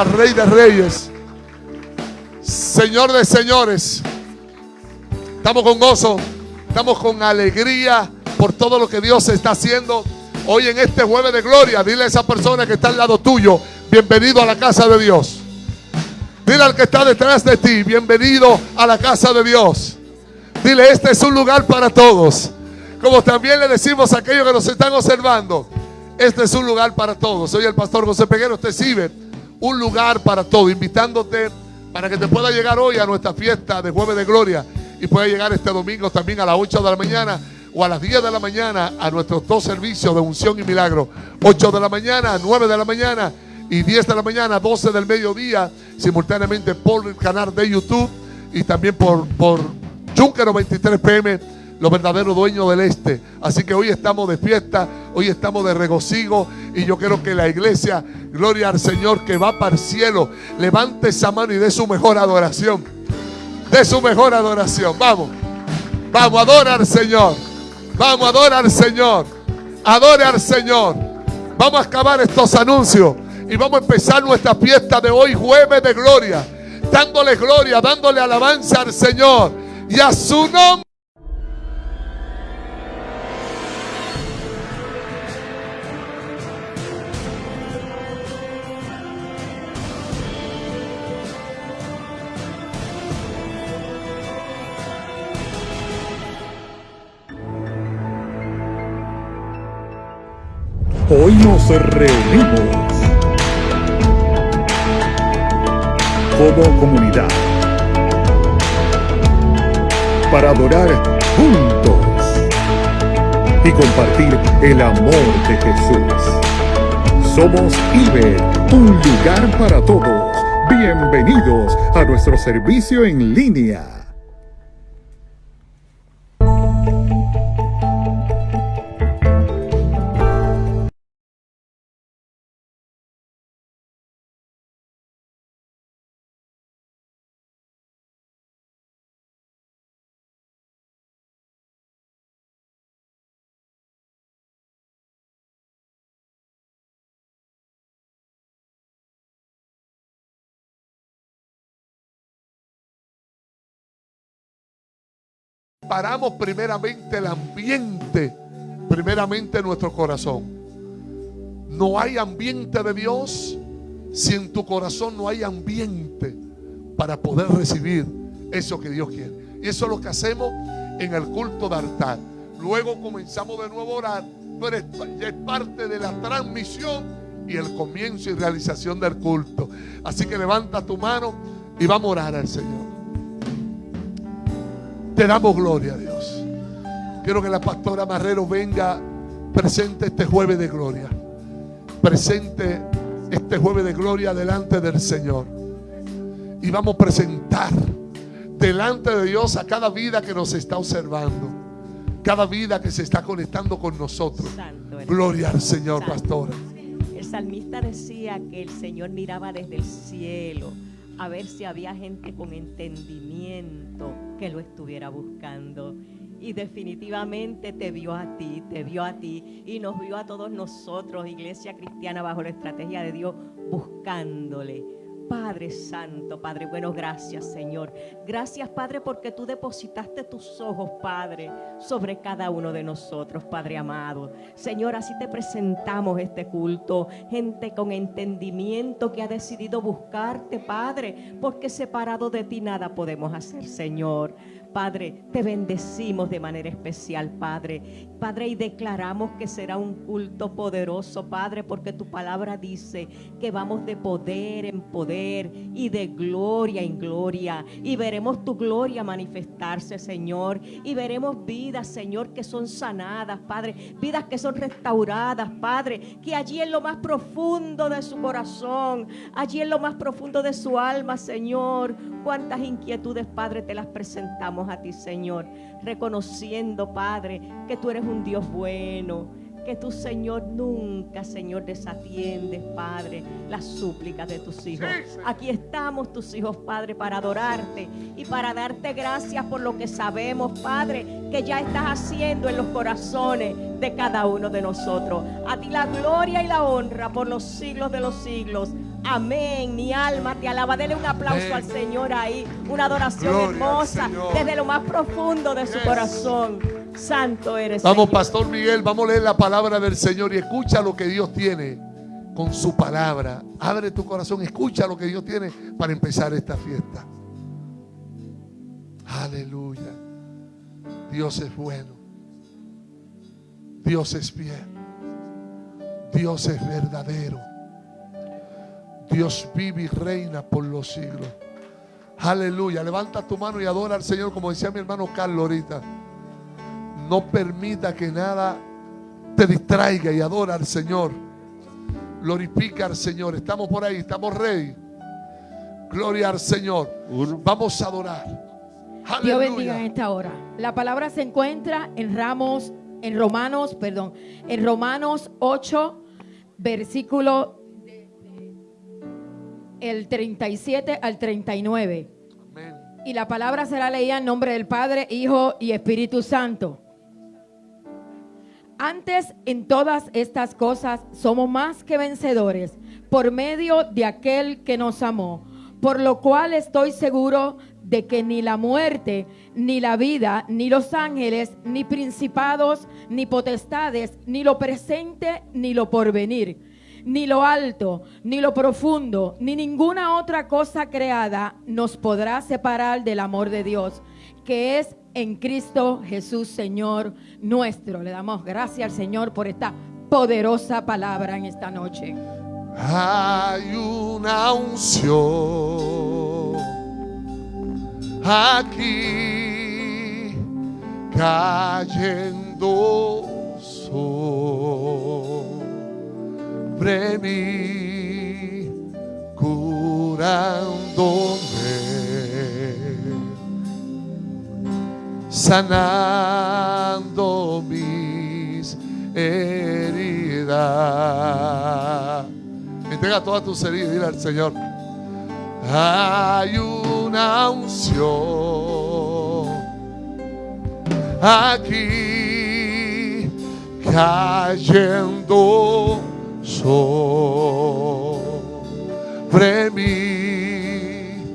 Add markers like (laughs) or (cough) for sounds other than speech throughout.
Rey de Reyes, Señor de señores. Estamos con gozo, estamos con alegría por todo lo que Dios está haciendo hoy en este jueves de gloria. Dile a esa persona que está al lado tuyo, bienvenido a la casa de Dios. Dile al que está detrás de ti, bienvenido a la casa de Dios. Dile, este es un lugar para todos. Como también le decimos a aquellos que nos están observando, este es un lugar para todos. Soy el pastor José Peguero, usted sirve un lugar para todos, invitándote para que te pueda llegar hoy a nuestra fiesta de jueves de gloria y pueda llegar este domingo también a las 8 de la mañana o a las 10 de la mañana a nuestros dos servicios de unción y milagro. 8 de la mañana, 9 de la mañana y 10 de la mañana, 12 del mediodía, simultáneamente por el canal de YouTube y también por, por 23 PM, los verdaderos dueños del este. Así que hoy estamos de fiesta, hoy estamos de regocijo y yo quiero que la iglesia, gloria al Señor que va para el cielo, levante esa mano y dé su mejor adoración. De su mejor adoración. Vamos, vamos, adora al Señor. Vamos, adora al Señor. Adore al Señor. Vamos a acabar estos anuncios y vamos a empezar nuestra fiesta de hoy, jueves de gloria. Dándole gloria, dándole alabanza al Señor y a su nombre. Nos reunimos como comunidad para adorar juntos y compartir el amor de Jesús. Somos IBE, un lugar para todos. Bienvenidos a nuestro servicio en línea. Paramos primeramente el ambiente, primeramente nuestro corazón. No hay ambiente de Dios si en tu corazón no hay ambiente para poder recibir eso que Dios quiere. Y eso es lo que hacemos en el culto de altar. Luego comenzamos de nuevo a orar, pero ya es parte de la transmisión y el comienzo y realización del culto. Así que levanta tu mano y vamos a orar al Señor. Te damos gloria a Dios. Quiero que la pastora Marrero venga presente este jueves de gloria. Presente este jueves de gloria delante del Señor. Y vamos a presentar delante de Dios a cada vida que nos está observando. Cada vida que se está conectando con nosotros. gloria al Señor, pastora. El salmista decía que el Señor miraba desde el cielo a ver si había gente con entendimiento que lo estuviera buscando. Y definitivamente te vio a ti, te vio a ti y nos vio a todos nosotros, iglesia cristiana bajo la estrategia de Dios, buscándole Padre Santo, Padre bueno, gracias Señor. Gracias Padre porque tú depositaste tus ojos, Padre, sobre cada uno de nosotros, Padre amado. Señor, así te presentamos este culto. Gente con entendimiento que ha decidido buscarte, Padre, porque separado de ti nada podemos hacer, Señor. Padre, te bendecimos de manera especial, Padre. Padre, y declaramos que será un culto poderoso, Padre, porque tu palabra dice que vamos de poder en poder y de gloria en gloria. Y veremos tu gloria manifestarse, Señor. Y veremos vidas, Señor, que son sanadas, Padre. Vidas que son restauradas, Padre. Que allí en lo más profundo de su corazón, allí en lo más profundo de su alma, Señor, cuántas inquietudes, Padre, te las presentamos a ti, Señor, reconociendo, Padre, que tú eres un Dios bueno, que tu Señor nunca, Señor, desatiendes, Padre, las súplicas de tus hijos. Aquí estamos tus hijos, Padre, para adorarte y para darte gracias por lo que sabemos, Padre, que ya estás haciendo en los corazones de cada uno de nosotros. A ti la gloria y la honra por los siglos de los siglos. Amén. Mi alma te alaba. Dele un aplauso Amén. al Señor ahí. Una adoración Gloria hermosa desde lo más profundo de su Yes. corazón. Santo eres. Vamos, Señor. Pastor Miguel, vamos a leer la palabra del Señor y escucha lo que Dios tiene con su palabra. Abre tu corazón, escucha lo que Dios tiene para empezar esta fiesta. Aleluya. Dios es bueno. Dios es fiel. Dios es verdadero. Dios vive y reina por los siglos. Aleluya. Levanta tu mano y adora al Señor, como decía mi hermano Carlos ahorita. No permita que nada te distraiga y adora al Señor. Glorifica al Señor. Estamos por ahí, estamos ready. Gloria al Señor. Vamos a adorar. Dios bendiga en esta hora. La palabra se encuentra en Ramos, en Romanos, perdón, en Romanos 8, versículo el 37 al 39. Amén. Y la palabra será leída en nombre del Padre, Hijo y Espíritu Santo. Antes en todas estas cosas somos más que vencedores por medio de aquel que nos amó, por lo cual estoy seguro de que ni la muerte, ni la vida, ni los ángeles, ni principados, ni potestades, ni lo presente, ni lo porvenir, ni lo alto, ni lo profundo, ni ninguna otra cosa creada nos podrá separar del amor de Dios, que es en Cristo Jesús, Señor nuestro. Le damos gracias al Señor por esta poderosa palabra en esta noche. Hay una unción aquí cayendo mí, curándome, sanando mis heridas. Entrega todas tus heridas dile al Señor. Hay una unción aquí cayendo sobre mí,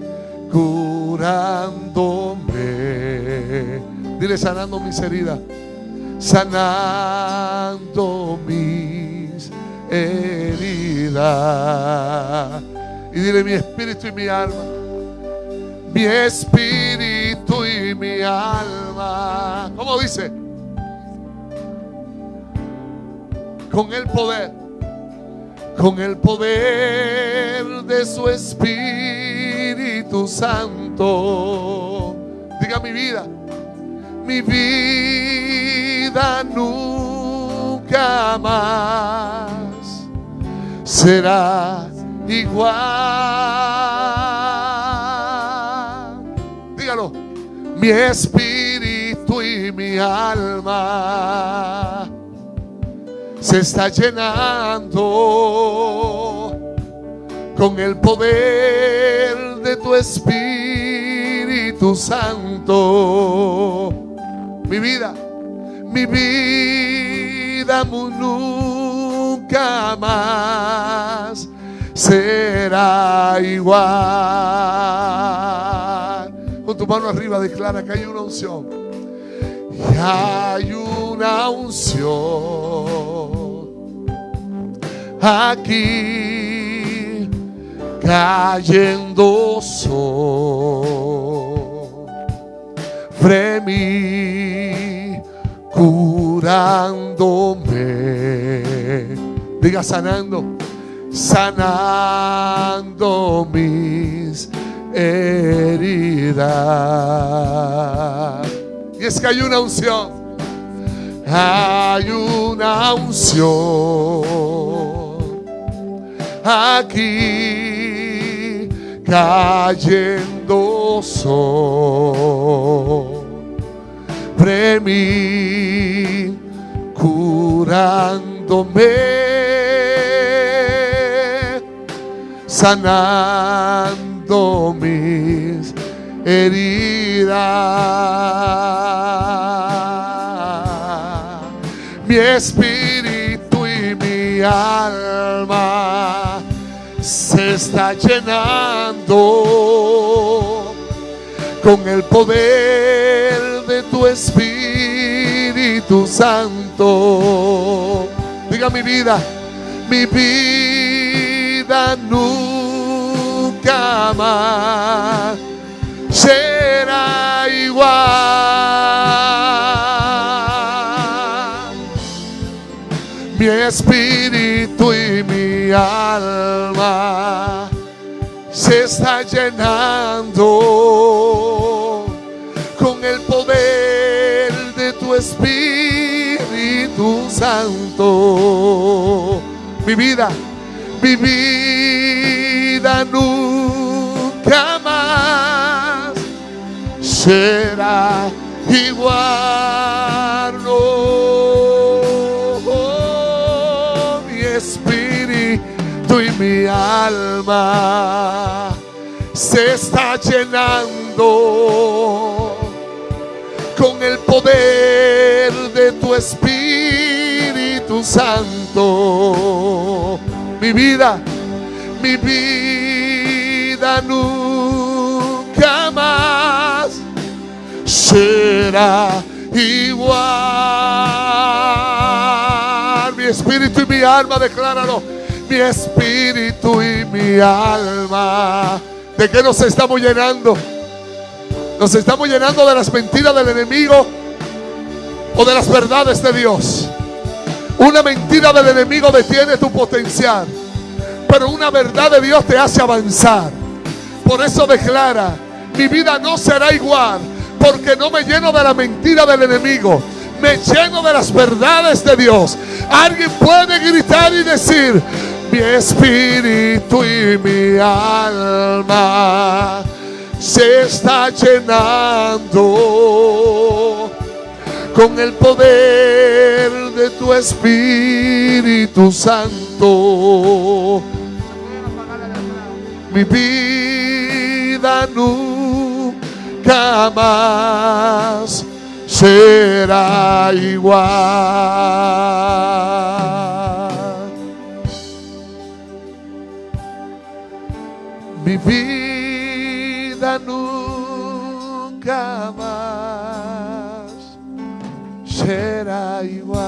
curándome. Dile sanando mis heridas, sanando mis heridas. Y dile mi espíritu y mi alma. Mi espíritu y mi alma. ¿Cómo dice? Con el poder. Con el poder de su Espíritu Santo. Diga mi vida. Mi vida nunca más será igual. Dígalo. Mi espíritu y mi alma se está llenando con el poder de tu Espíritu Santo. Mi vida, mi vida nunca más será igual. Con tu mano arriba declara que hay una unción. Y hay una unción aquí cayendo sobre mí, curándome. Diga sanando, sanando mis heridas. Y es que hay una unción. Hay una unción aquí cayendo sobre mí, curándome, sanando mis heridas. Mi espíritu y mi alma está llenando con el poder de tu Espíritu Santo. Diga mi vida, mi vida nunca será igual. Mi espíritu y mi alma llenando con el poder de tu Espíritu Santo. Mi vida, mi vida nunca más será igual. No, mi espíritu y mi alma se está llenando con el poder de tu Espíritu Santo. Mi vida, mi vida nunca más será igual. Mi espíritu y mi alma, decláralo. Mi espíritu y mi alma. ¿De qué nos estamos llenando? Nos estamos llenando de las mentiras del enemigo o de las verdades de Dios. Una mentira del enemigo detiene tu potencial, pero una verdad de Dios te hace avanzar. Por eso declara, mi vida no será igual, porque no me lleno de la mentira del enemigo. Me lleno de las verdades de Dios. Alguien puede gritar y decir, mi espíritu y mi alma se está llenando con el poder de tu Espíritu Santo. Mi vida nunca más será igual. Mi vida nunca más será igual.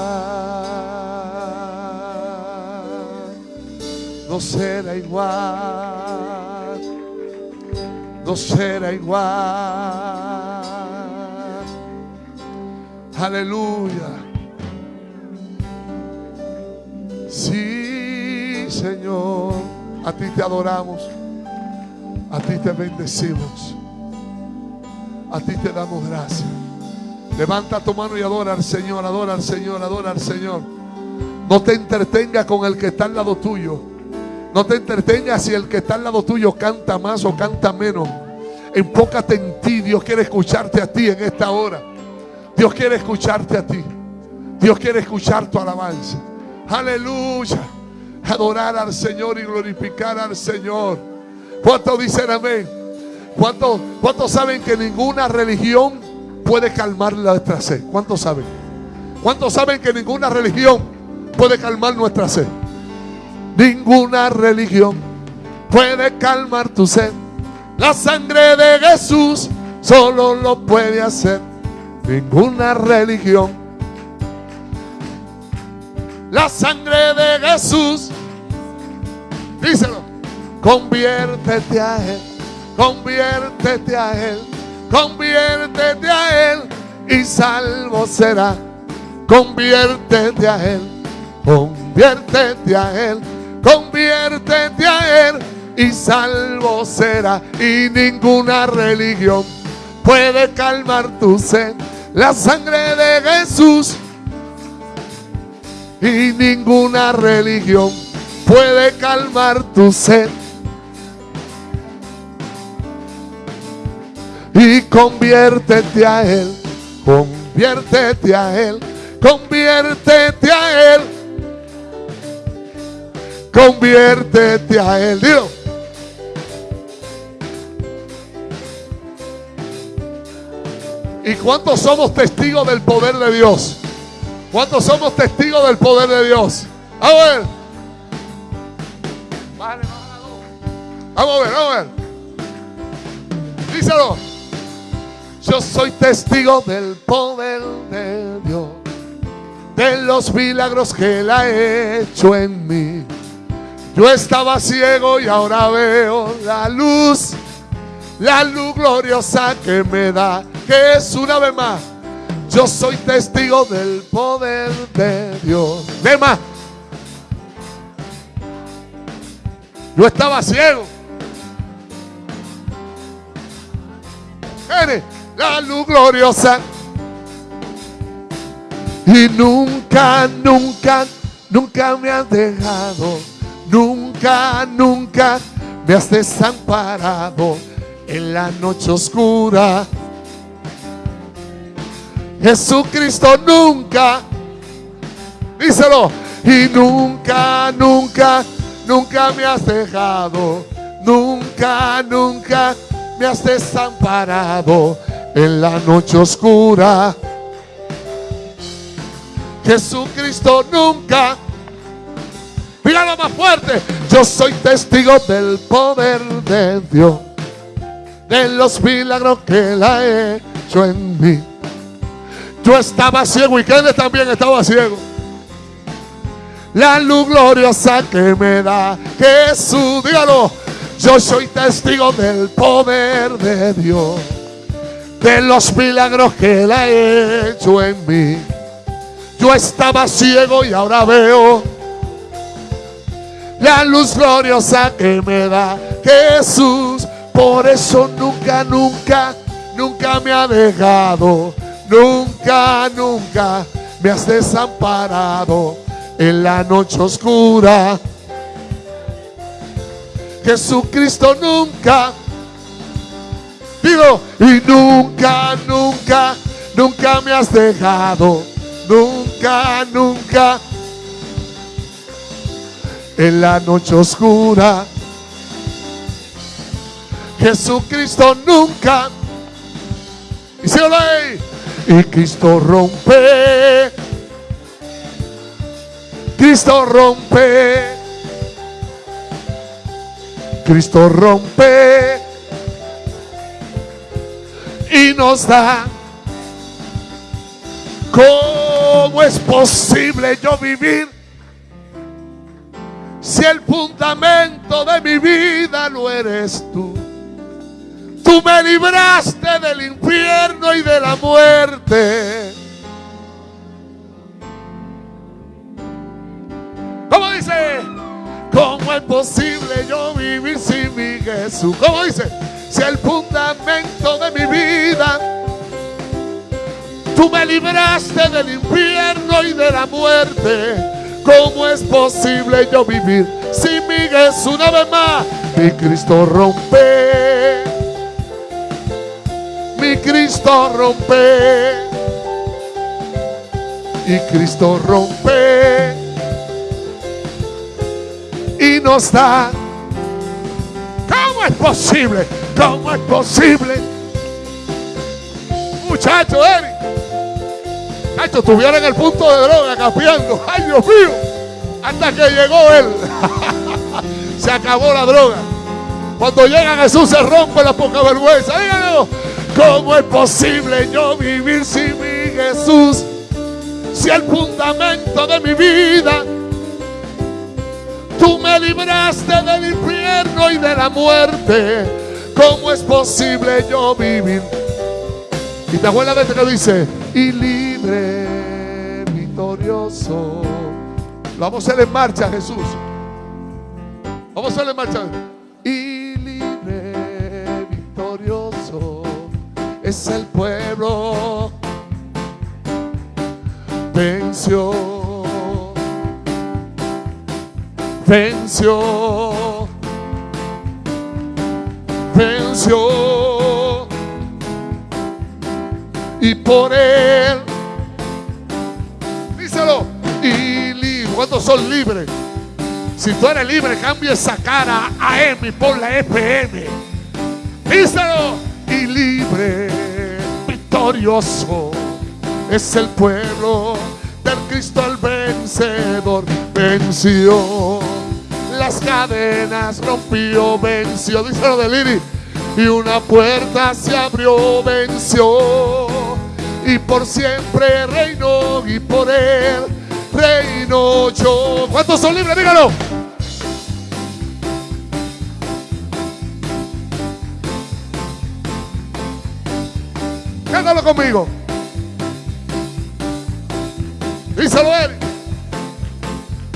No será igual. No será igual. Aleluya. Sí, Señor. A ti te adoramos. A ti te bendecimos. A ti te damos gracias. Levanta tu mano y adora al Señor, adora al Señor, adora al Señor. No te entretengas con el que está al lado tuyo. No te entretengas si el que está al lado tuyo canta más o canta menos. Enfócate en ti. Dios quiere escucharte a ti en esta hora. Dios quiere escucharte a ti. Dios quiere escuchar tu alabanza. Aleluya. Adorar al Señor y glorificar al Señor. ¿Cuántos dicen amén? ¿Cuántos, ¿Cuántos saben que ninguna religión puede calmar nuestra sed? ¿Cuántos saben? ¿Cuántos saben que ninguna religión puede calmar nuestra sed? Ninguna religión puede calmar tu sed. La sangre de Jesús solo lo puede hacer. Ninguna religión. La sangre de Jesús. Díselo. Conviértete a Él. Conviértete a Él. Conviértete a Él. Y salvo será. Conviértete a Él. Conviértete a Él. Conviértete a Él. Y salvo será. Y ninguna religión puede calmar tu sed. La sangre de Jesús. Y ninguna religión puede calmar tu sed. Y conviértete a Él. Conviértete a Él. Conviértete a Él. Conviértete a Él. Dilo. ¿Y cuántos somos testigos del poder de Dios? ¿Cuántos somos testigos del poder de Dios? A ver. Vamos a ver, vamos a ver. Díselo. Yo soy testigo del poder de Dios, de los milagros que Él ha hecho en mí. Yo estaba ciego y ahora veo la luz, la luz gloriosa que me da, que es una vez más. Yo soy testigo del poder de Dios. De. Yo estaba ciego. Mire, la luz gloriosa. Y nunca, nunca, nunca me has dejado. Nunca, nunca me has desamparado en la noche oscura. Jesucristo nunca, díselo, y nunca, nunca, nunca me has dejado. Nunca, nunca me has desamparado en la noche oscura. Jesucristo nuncha Dígalo más fuerte. Yo soy testigo del poder de Dios. De los milagros que Él ha hecho en mí. Yo estaba ciego y Kenneth también estaba ciego. La luz gloriosa que me da Jesús, dígalo. Yo soy testigo del poder de Dios. De los milagros que Él ha hecho en mí. Yo estaba ciego y ahora veo la luz gloriosa que me da Jesús. Por eso nunca, nunca, nunca me ha dejado. Nunca, nunca me has desamparado en la noche oscura. Jesucristo nunca, digo, y nunca, nunca, nunca me has dejado nunca, nunca. En la noche oscura, Jesucristo nunca. Y se Y Cristo rompe. Cristo rompe. Cristo rompe. Y nos da ¿Cómo es posible yo vivir si el fundamento de mi vida lo eres tú? Tú me libraste del infierno y de la muerte. ¿Cómo dice? ¿Cómo es posible yo vivir sin mi Jesús? ¿Cómo dice? Si el fundamento de mi vida Tú me libraste del infierno y de la muerte. ¿Cómo es posible yo vivir sin mi Jesús una vez más? Mi Cristo rompe. Mi Cristo rompe. Y Cristo rompe. Y nos da. ¿Cómo es posible? ¿Cómo es posible? Muchacho, Eric. Esto estuviera en el punto de droga, capeando. Ay, Dios mío. Hasta que llegó él. (laughs) se acabó la droga. Cuando llega Jesús se rompe la poca vergüenza. Díganlo. ¿Cómo es posible yo vivir sin mi Jesús? Si el fundamento de mi vida, tú me libraste del infierno y de la muerte. ¿Cómo es posible yo vivir? Y te acuerdas de este que dice, y libre, victorioso. vamos a hacer en marcha, Jesús. Vamos a hacer en marcha. Y libre, victorioso es el pueblo. Venció. Venció. Venció y por él. Díselo. Y libre. ¿Cuántos son libres? Si tú eres libre, cambia esa cara a M y pon la FM. Díselo. Y libre, victorioso es el pueblo del Cristo el vencedor. Venció las cadenas rompió, venció, díselo de Liri, y una puerta se abrió, venció, y por siempre reinó, y por él reino yo. ¿Cuántos son libres? Dígalo. Cántalo conmigo. Díselo él.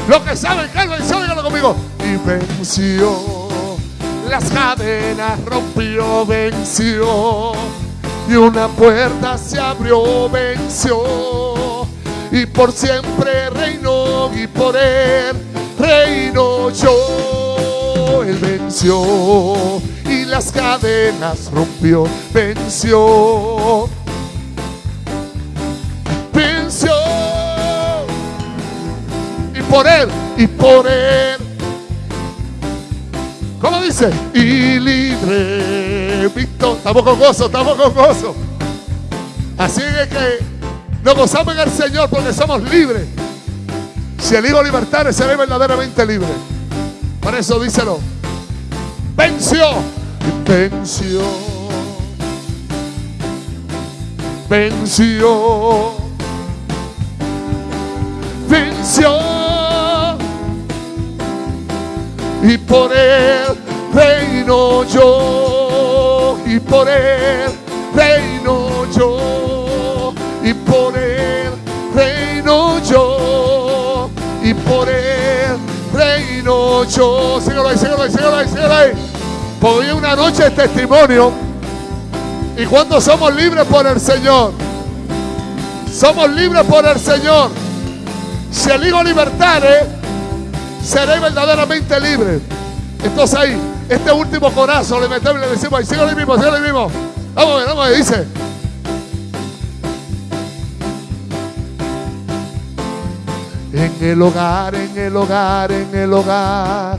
Lo que saben, que él venció, dígalo conmigo. Y venció. Las cadenas rompió, venció. Y una puerta se abrió, venció. Y por siempre reinó y por él reino yo. Él venció y las cadenas rompió. Venció por él, y por él. ¿Cómo dice? Y libre, Víctor. Estamos con gozo, estamos con gozo. Así es que nos gozamos en el Señor porque somos libres. Si el Hijo libertare, seré verdaderamente libre. Por eso díselo. Venció. Venció. Venció. Venció. Y por él reino yo. Y por él reino yo. Y por él reino yo. Y por él reino yo. Síguelo ahí, síguelo ahí, síguelo ahí, síguelo ahí. Hoy una noche de testimonio. ¿Y cuántos somos libres por el Señor? Somos libres por el Señor. Si el Hijo libertare, seré verdaderamente libre. Entonces ahí, este último corazón le metemos y le decimos, ahí, ahí mismo, ahí mismo. Vamos a ver, vamos a ver, dice. En el hogar, en el hogar, en el hogar,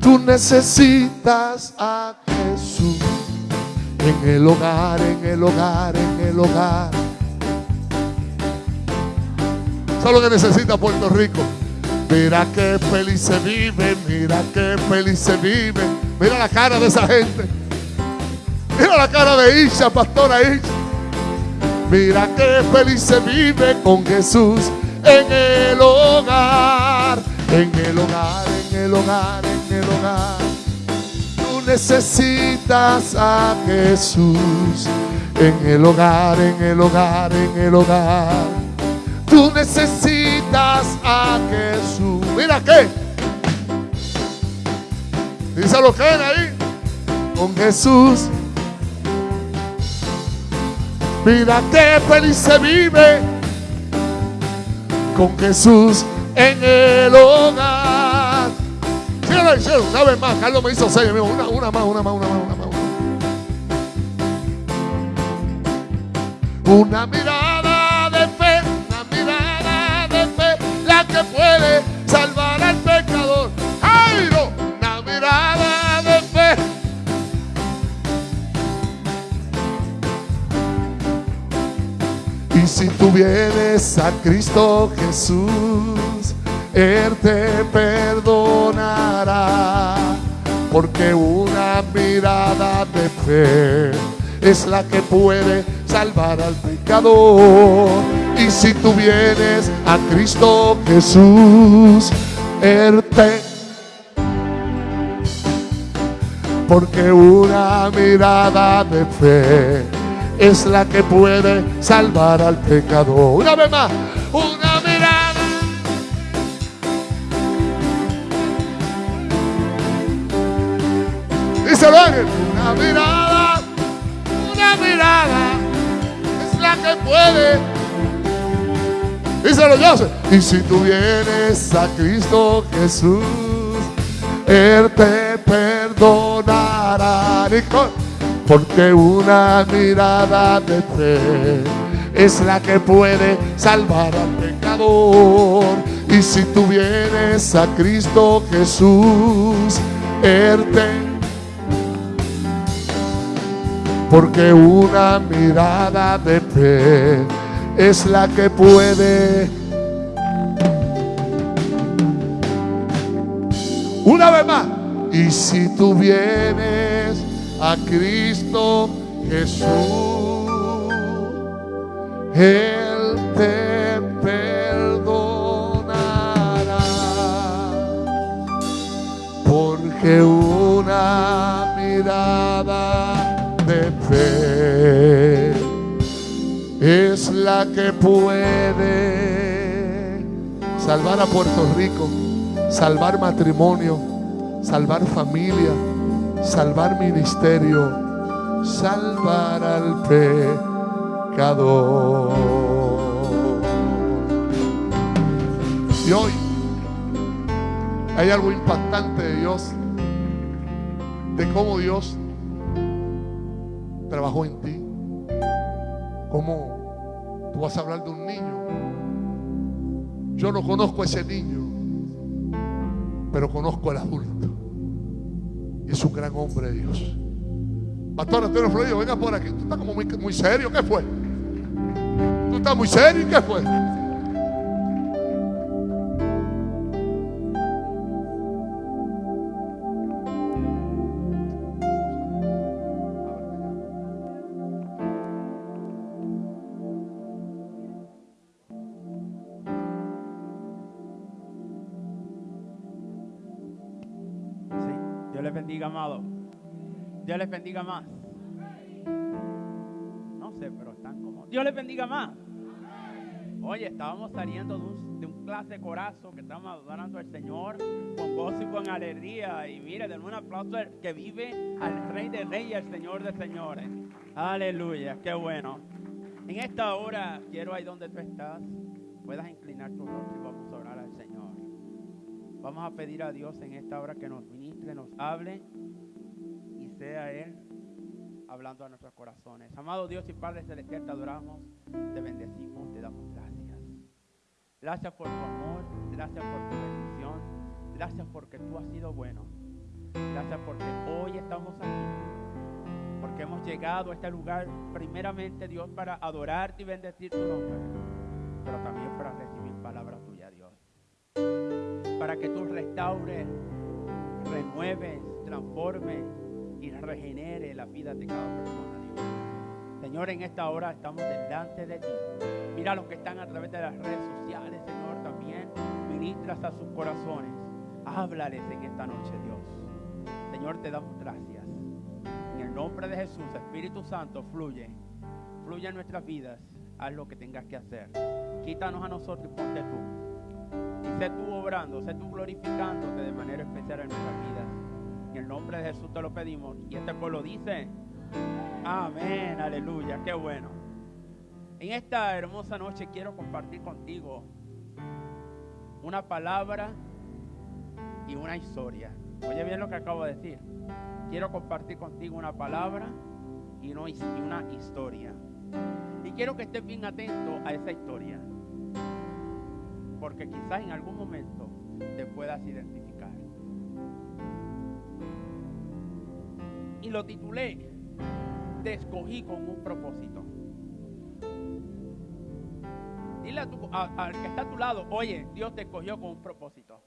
tú necesitas a Jesús. En el hogar, en el hogar, en el hogar. Eso es lo que necesita Puerto Rico. Mira qué feliz se vive, mira qué feliz se vive. Mira la cara de esa gente. Mira la cara de Isha, pastora Isha. Mira qué feliz se vive con Jesús en el hogar, en el hogar, en el hogar, en el hogar. Tú necesitas a Jesús en el hogar, en el hogar, en el hogar. Tú necesitas a Jesús. Mira qué. Dice lo que ahí. Con Jesús. Mira qué feliz se vive con Jesús en el hogar. Síganlo, una vez más. Carlos me hizo seis. amigo. Una, una más, una más, una más, una más. Una mirada si tú vienes a Cristo Jesús, Él te perdonará. Porque una mirada de fe es la que puede salvar al pecador. Y si tú vienes a Cristo Jesús, Él te... Porque una mirada de fe es la que puede salvar al pecador. Una vez más, una mirada. Ángel. Una mirada, una mirada es la que puede. Díselo Joseph. Y si tú vienes a Cristo Jesús, Él te perdonará. Nicole. Porque una mirada de fe es la que puede salvar al pecador. Y si tú vienes a Cristo Jesús, Él. Porque una mirada de fe es la que puede... Una vez más. Y si tú vienes a Cristo Jesús, Él te perdonará. Porque una mirada de fe es la que puede salvar a Puerto Rico, salvar matrimonio, salvar familia, salvar ministerio, salvar al pecador. Y hoy hay algo impactante de Dios, de cómo Dios trabajó en ti, cómo tú vas a hablar de un niño. Yo no conozco a ese niño, pero conozco al adulto. Y es un gran hombre de Dios. Pastor Antonio Florido, venga por aquí. Tú estás como muy, muy serio. ¿Qué fue? Tú estás muy serio. ¿Y qué fue? Amado. Dios les bendiga más. No sé, pero están como. Dios les bendiga más. Oye, estábamos saliendo de un, de clase corazo que estábamos adorando al Señor con gozo y con alegría. Y mire, denle un aplauso que vive al Rey de Reyes al Señor de Señores. Aleluya, qué bueno. En esta hora, quiero ahí donde tú estás, puedas inclinar tu rostro y vamos a orar al Señor. Vamos a pedir a Dios en esta hora que nos ministre, nos hable sea Él hablando a nuestros corazones. Amado Dios y Padre Celestial, te adoramos, te bendecimos, te damos gracias. Gracias por tu amor, gracias por tu bendición, gracias porque tú has sido bueno. Gracias porque hoy estamos aquí, porque hemos llegado a este lugar primeramente Dios para adorarte y bendecir tu nombre, pero también para recibir palabra tuya, Dios para que tú restaures, renueves, transformes regenere la vida de cada persona, Dios. Señor, en esta hora estamos delante de ti. Mira a los que están a través de las redes sociales, Señor, también ministras a sus corazones. Háblales en esta noche, Dios. Señor, te damos gracias. En el nombre de Jesús, Espíritu Santo, fluye. Fluye en nuestras vidas. Haz lo que tengas que hacer. Quítanos a nosotros y ponte tú. Y sé tú obrando, sé tú glorificándote de manera especial en nuestras vidas. En el nombre de Jesús te lo pedimos. Y este pueblo dice, amén, aleluya, qué bueno. En esta hermosa noche quiero compartir contigo una palabra y una historia. Oye bien lo que acabo de decir. Quiero compartir contigo una palabra y una, historia. Y quiero que estés bien atento a esa historia porque quizás en algún momento te puedas identificar. Y lo titulé, Te escogí con un propósito. Dile a tu- al que está a tu lado, oye, Dios te escogió con un propósito.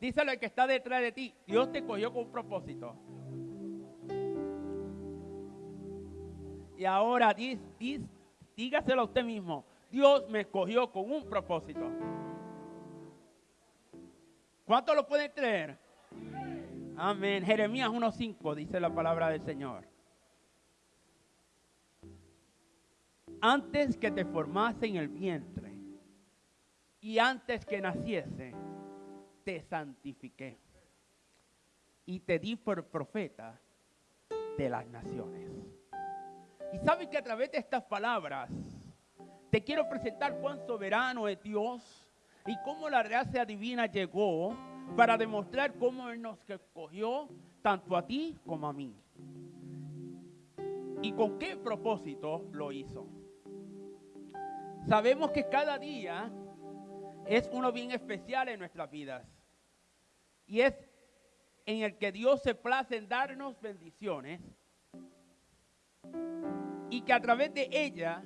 Díselo al que está detrás de ti, Dios te escogió con un propósito. Y ahora dígaselo a usted mismo, Dios me escogió con un propósito. ¿Cuántos lo pueden creer? Amén. Jeremías 1.5 dice la palabra del Señor. Antes que te formase en el vientre y antes que naciese, te santifiqué y te di por profeta de las naciones. Y sabes que a través de estas palabras te quiero presentar cuán soberano es Dios y cómo la gracia divina llegó para demostrar cómo Él nos escogió tanto a ti como a mí. ¿Y con qué propósito lo hizo? Sabemos que cada día es uno bien especial en nuestras vidas. Y es en el que Dios se place en darnos bendiciones y que a través de ella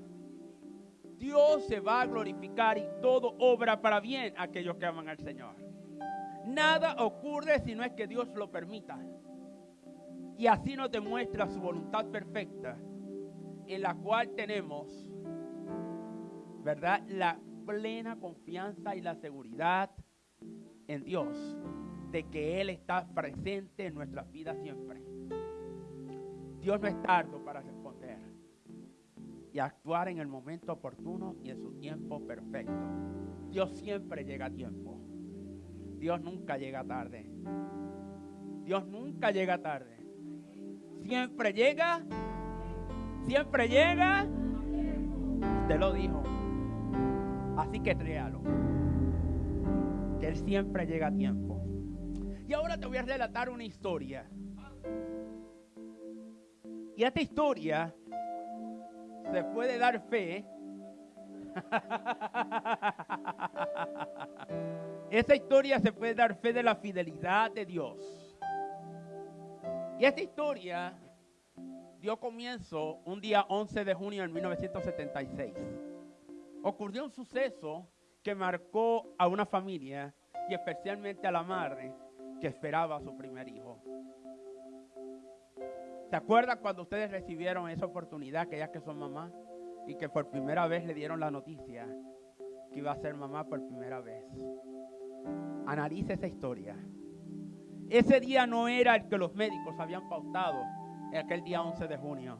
Dios se va a glorificar y todo obra para bien a aquellos que aman al Señor. Nada ocurre si no es que Dios lo permita. Y así nos demuestra su voluntad perfecta, en la cual tenemos, ¿verdad? La plena confianza y la seguridad en Dios de que Él está presente en nuestras vidas siempre. Dios no es tardo para responder y actuar en el momento oportuno y en su tiempo perfecto. Dios siempre llega a tiempo. Dios nunca llega tarde. Dios nunca llega tarde. Siempre llega. Siempre llega. Usted lo dijo. Así que créalo. Que Él siempre llega a tiempo. Y ahora te voy a relatar una historia. Y esta historia se puede dar fe. (laughs) Esta historia se puede dar fe de la fidelidad de Dios. Y esta historia dio comienzo un día 11 de junio de 1976. Ocurrió un suceso que marcó a una familia y especialmente a la madre que esperaba a su primer hijo. ¿Se acuerdan cuando ustedes recibieron esa oportunidad, que ya que son mamás, y que por primera vez le dieron la noticia que iba a ser mamá por primera vez? Analice esa historia. Ese día no era el que los médicos habían pautado, en aquel día 11 de junio,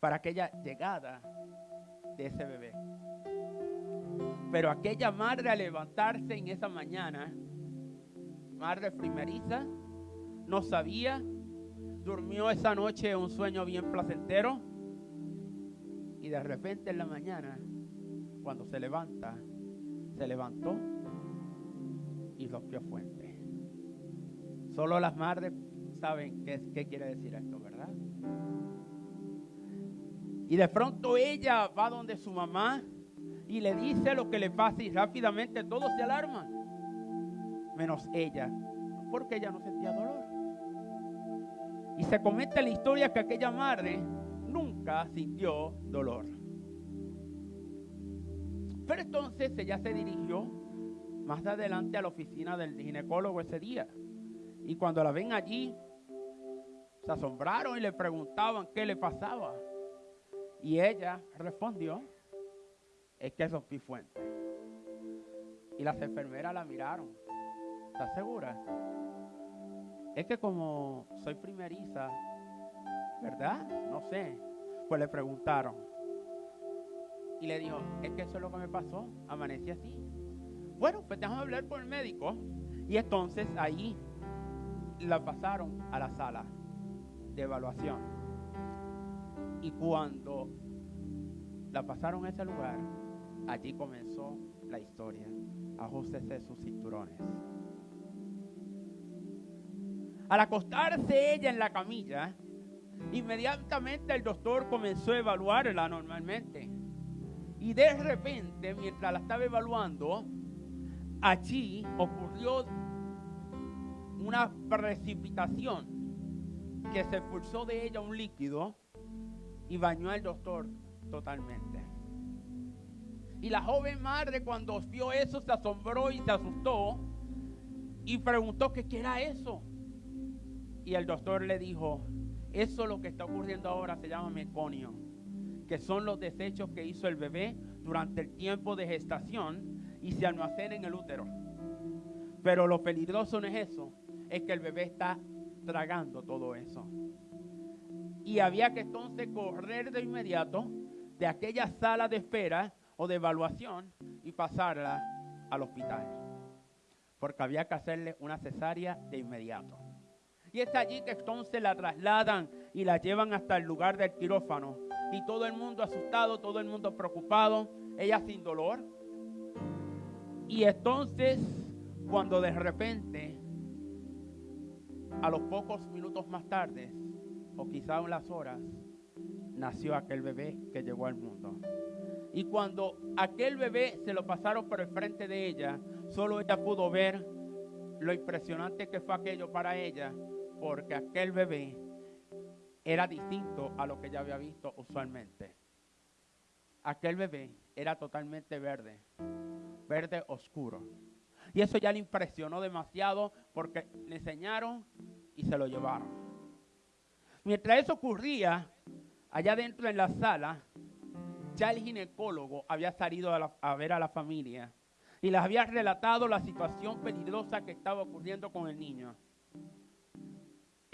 para aquella llegada de ese bebé. Pero aquella madre al levantarse en esa mañana, madre primeriza, no sabía, durmió esa noche un sueño bien placentero y de repente en la mañana, cuando se levanta, se levantó y rompió fuente. Solo las madres saben qué, qué quiere decir esto, ¿verdad? Y de pronto ella va donde su mamá y le dice lo que le pasa y rápidamente todos se alarman, menos ella, porque ella no sentía dolor. Y se comenta la historia que aquella madre nunca sintió dolor. Pero entonces ella se dirigió más adelante a la oficina del ginecólogo ese día. Y cuando la ven allí, se asombraron y le preguntaban qué le pasaba. Y ella respondió, es que rompí fuente. Y las enfermeras la miraron. ¿Estás segura? Es que como soy primeriza, ¿verdad? No sé. Pues le preguntaron. Y le dijo, es que eso es lo que me pasó. Amanecí así. Bueno, pues déjame hablar con el médico. Y entonces ahí la pasaron a la sala de evaluación. Y cuando la pasaron a ese lugar, allí comenzó la historia. Ajustese sus cinturones. Al acostarse ella en la camilla, inmediatamente el doctor comenzó a evaluarla normalmente. Y de repente, mientras la estaba evaluando, allí ocurrió una precipitación que se expulsó de ella un líquido y bañó al doctor totalmente. Y la joven madre cuando vio eso se asombró y se asustó y preguntó qué era eso. Y el doctor le dijo, eso lo que está ocurriendo ahora se llama meconio, que son los desechos que hizo el bebé durante el tiempo de gestación y se almacenan en el útero. Pero lo peligroso no es eso, es que el bebé está tragando todo eso. Y había que entonces correr de inmediato de aquella sala de espera o de evaluación y pasarla al hospital. Porque había que hacerle una cesárea de inmediato. Y es allí que entonces la trasladan y la llevan hasta el lugar del quirófano. Y todo el mundo asustado, todo el mundo preocupado, ella sin dolor. Y entonces, cuando de repente, a los pocos minutos más tarde, o quizá unas horas, nació aquel bebé que llegó al mundo. Y cuando aquel bebé se lo pasaron por el frente de ella, solo ella pudo ver lo impresionante que fue aquello para ella porque aquel bebé era distinto a lo que ella había visto usualmente. aquel bebé era totalmente verde, verde oscuro. Y eso ya le impresionó demasiado porque le enseñaron y se lo llevaron. Mientras eso ocurría, allá dentro en la sala, ya el ginecólogo había salido a, a ver a la familia y les había relatado la situación peligrosa que estaba ocurriendo con el niño.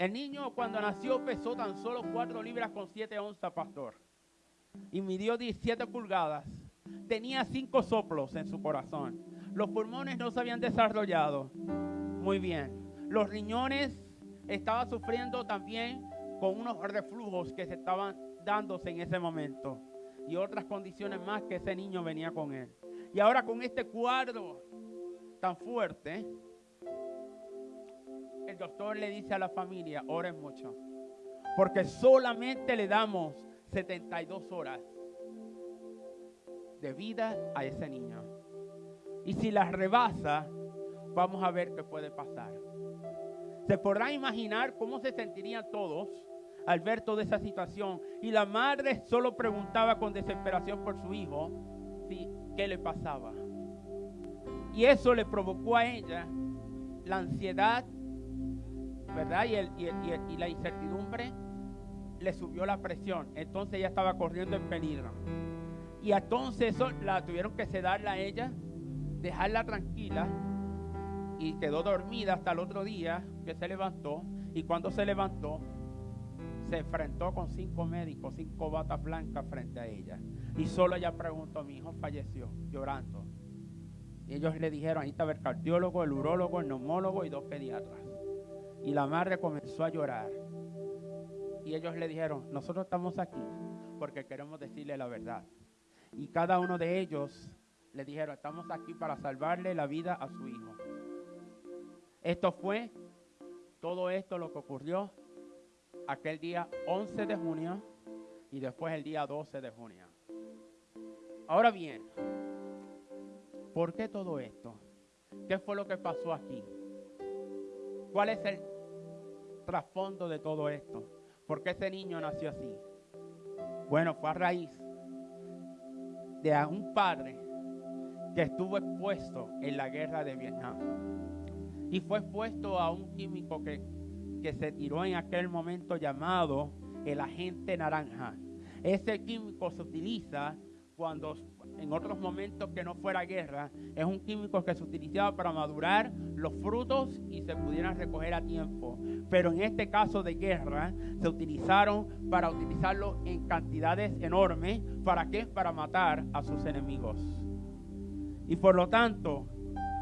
El niño cuando nació pesó tan solo 4 libras con 7 onzas, pastor. Y midió 17 pulgadas. Tenía 5 soplos en su corazón. Los pulmones no se habían desarrollado. Muy bien. Los riñones estaban sufriendo también con unos reflujos que se estaban dándose en ese momento. Y otras condiciones más que ese niño venía con él. Y ahora con este cuadro tan fuerte, el doctor le dice a la familia, oren mucho, porque solamente le damos 72 horas de vida a ese niño. Y si las rebasa, vamos a ver qué puede pasar. Se podrá imaginar cómo se sentirían todos al ver toda esa situación. Y la madre solo preguntaba con desesperación por su hijo qué le pasaba. Y eso le provocó a ella la ansiedad, ¿verdad? Y, el- y la incertidumbre le subió la presión. Entonces ella estaba corriendo en peligro. Y entonces eso la tuvieron que sedarla a ella, dejarla tranquila y quedó dormida hasta el otro día que se levantó. Y cuando se levantó, se enfrentó con cinco médicos, cinco batas blancas frente a ella. Y solo ella preguntó, mi hijo falleció, llorando. Y ellos le dijeron, ahí estaba el cardiólogo, el urólogo, el neumólogo y dos pediatras. Y la madre comenzó a llorar. Y ellos le dijeron, nosotros estamos aquí porque queremos decirle la verdad. Y cada uno de ellos le dijeron, estamos aquí para salvarle la vida a su hijo. Esto fue todo esto lo que ocurrió aquel día 11 de junio y después el día 12 de junio. Ahora bien, ¿por qué todo esto? ¿Qué fue lo que pasó aquí? ¿Cuál es el trasfondo de todo esto? ¿Por qué ese niño nació así? Bueno, fue a raíz de un padre que estuvo expuesto en la guerra de Vietnam. Y fue expuesto a un químico que, que se tiró en aquel momento llamado el agente naranja. Ese químico se utiliza cuando en otros momentos que no fuera guerra, es un químico que se utilizaba para madurar los frutos y se pudieran recoger a tiempo. Pero en este caso de guerra, se utilizaron para utilizarlo en cantidades enormes. ¿Para qué? Para matar a sus enemigos. Y por lo tanto,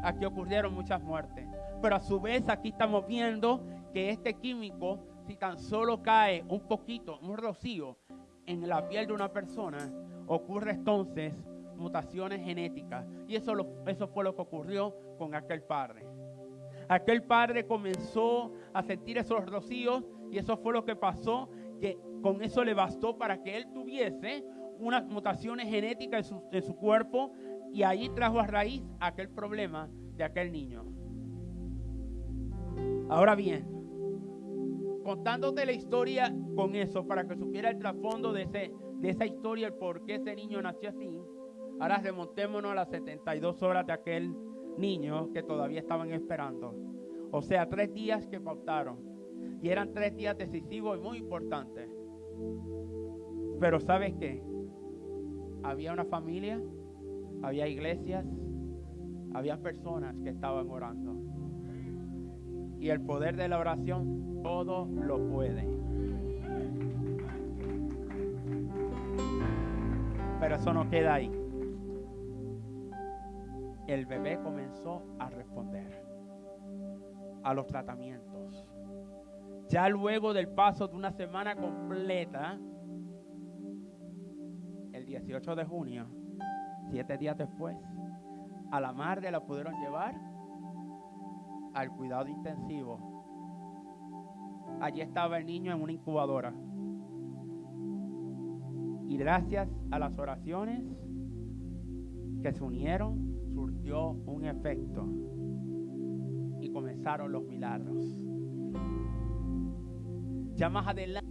aquí ocurrieron muchas muertes. Pero a su vez aquí estamos viendo que este químico, si tan solo cae un poquito, un rocío en la piel de una persona, ocurre entonces mutaciones genéticas. Y eso, lo- eso fue lo que ocurrió con aquel padre. Aquel padre comenzó a sentir esos rocíos y eso fue lo que pasó, que con eso le bastó para que él tuviese unas mutaciones genéticas en su, cuerpo y ahí trajo a raíz aquel problema de aquel niño. Ahora bien, contándote la historia con eso para que supiera el trasfondo de, de esa historia, el por qué ese niño nació así. Ahora remontémonos a las 72 horas de aquel niño que todavía estaban esperando. O sea, tres días que pautaron. Y eran tres días decisivos y muy importantes. Pero ¿sabes qué? Había una familia, había iglesias, había personas que estaban orando. Y el poder de la oración todo lo puede. Pero eso no queda ahí. El bebé comenzó a responder a los tratamientos. Ya luego del paso de una semana completa, el 18 de junio, siete días después, a la madre la pudieron llevar al cuidado intensivo. Allí estaba el niño en una incubadora. Y gracias a las oraciones que se unieron, un efecto y comenzaron los milagros. Ya más adelante.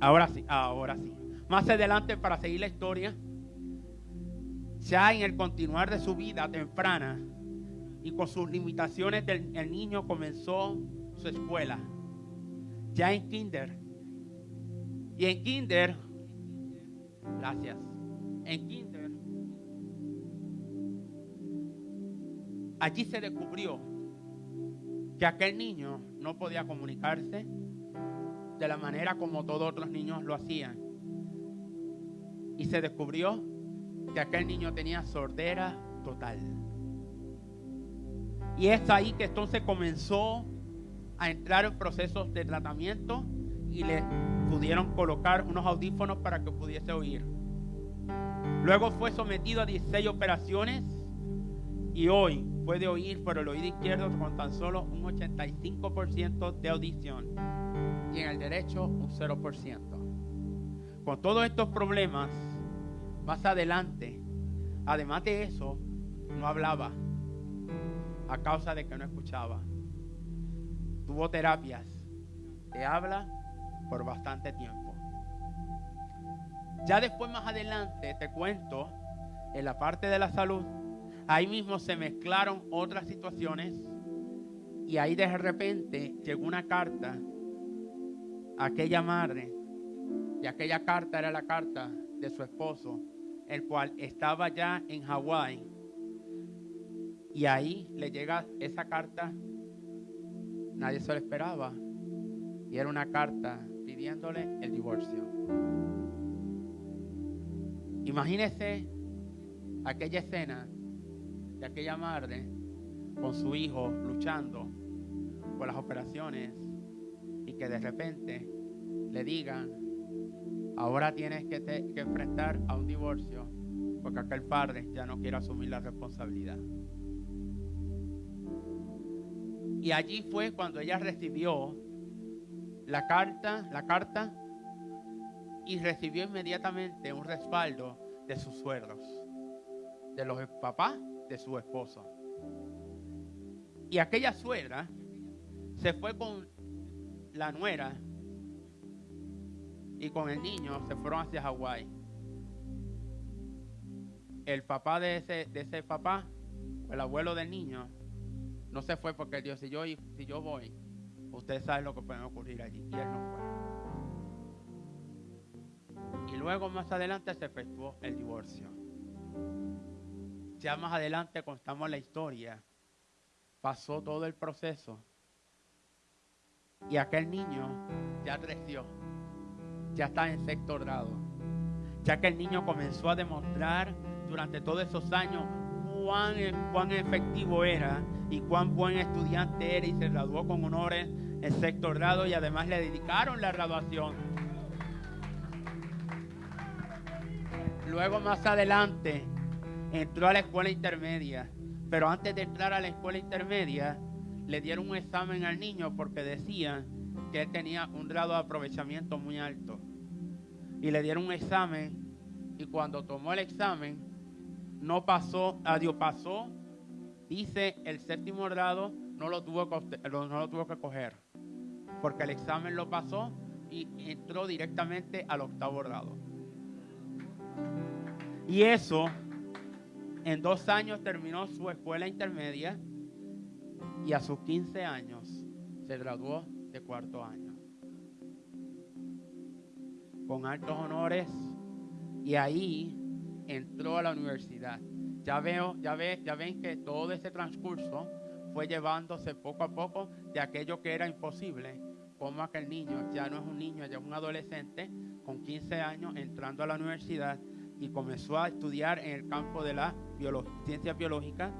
Ahora sí, ahora sí. Más adelante para seguir la historia, ya en el continuar de su vida temprana, y con sus limitaciones, el niño comenzó su escuela. Ya en kinder. Y en kinder, gracias. En kinder, allí se descubrió que aquel niño no podía comunicarse de la manera como todos otros niños lo hacían. Y se descubrió que aquel niño tenía sordera total. Y es ahí que entonces comenzó a entrar en procesos de tratamiento y le pudieron colocar unos audífonos para que pudiese oír. Luego fue sometido a 16 operaciones y hoy puede oír por el oído izquierdo con tan solo un 85% de audición y en el derecho un 0%. Con todos estos problemas, más adelante, además de eso, no hablaba a causa de que no escuchaba. Tuvo terapias de habla por bastante tiempo. Ya después más adelante te cuento en la parte de la salud, ahí mismo se mezclaron otras situaciones y ahí de repente llegó una carta a aquella madre y aquella carta era la carta de su esposo, el cual estaba ya en Hawái y ahí le llega esa carta, nadie se lo esperaba y era una carta pidiéndole el divorcio. Imagínese aquella escena de aquella madre con su hijo luchando por las operaciones y que de repente le digan, ahora tienes que, que enfrentar a un divorcio porque aquel padre ya no quiere asumir la responsabilidad. Y allí fue cuando ella recibió la carta, la carta y recibió inmediatamente un respaldo de sus suegros, de los papás de su esposo. Y aquella suegra se fue con la nuera y con el niño se fueron hacia Hawái. El papá de ese, de ese papá, el abuelo del niño, no se fue porque Dios, si yo, si yo voy, Ustedes saben lo que puede ocurrir allí. Y él no fue. Y luego más adelante se efectuó el divorcio. Ya más adelante contamos la historia. Pasó todo el proceso. Y aquel niño ya creció. Ya está en sexto grado. Ya que el niño comenzó a demostrar durante todos esos años cuán, cuán efectivo era y cuán buen estudiante era y se graduó con honores en sexto grado y además le dedicaron la graduación. Luego más adelante entró a la escuela intermedia, pero antes de entrar a la escuela intermedia le dieron un examen al niño porque decían que él tenía un grado de aprovechamiento muy alto. Y le dieron un examen y cuando tomó el examen no pasó, adiós, pasó, dice el séptimo grado, no lo tuvo que, no lo tuvo que coger porque el examen lo pasó y entró directamente al octavo grado. Y eso, en dos años terminó su escuela intermedia y a sus 15 años se graduó de cuarto año. Con altos honores y ahí entró a la universidad. Ya veo, ya ve, ya ven que todo ese transcurso fue llevándose poco a poco de aquello que era imposible como aquel niño ya no es un niño, ya es un adolescente con 15 años entrando a la universidad y comenzó a estudiar en el campo de la ciencia biológica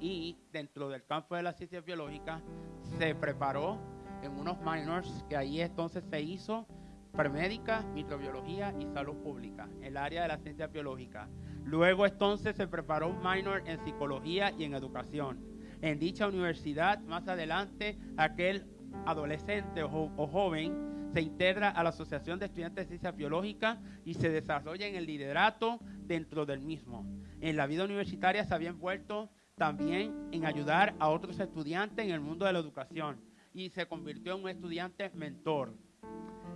y dentro del campo de la ciencia biológica se preparó en unos minors que ahí entonces se hizo premédica, microbiología y salud pública, el área de la ciencia biológica. Luego entonces se preparó un minor en psicología y en educación. En dicha universidad, más adelante, aquel adolescente o, joven se integra a la Asociación de Estudiantes de Ciencias Biológicas y se desarrolla en el liderato dentro del mismo. En la vida universitaria se había envuelto también en ayudar a otros estudiantes en el mundo de la educación y se convirtió en un estudiante mentor.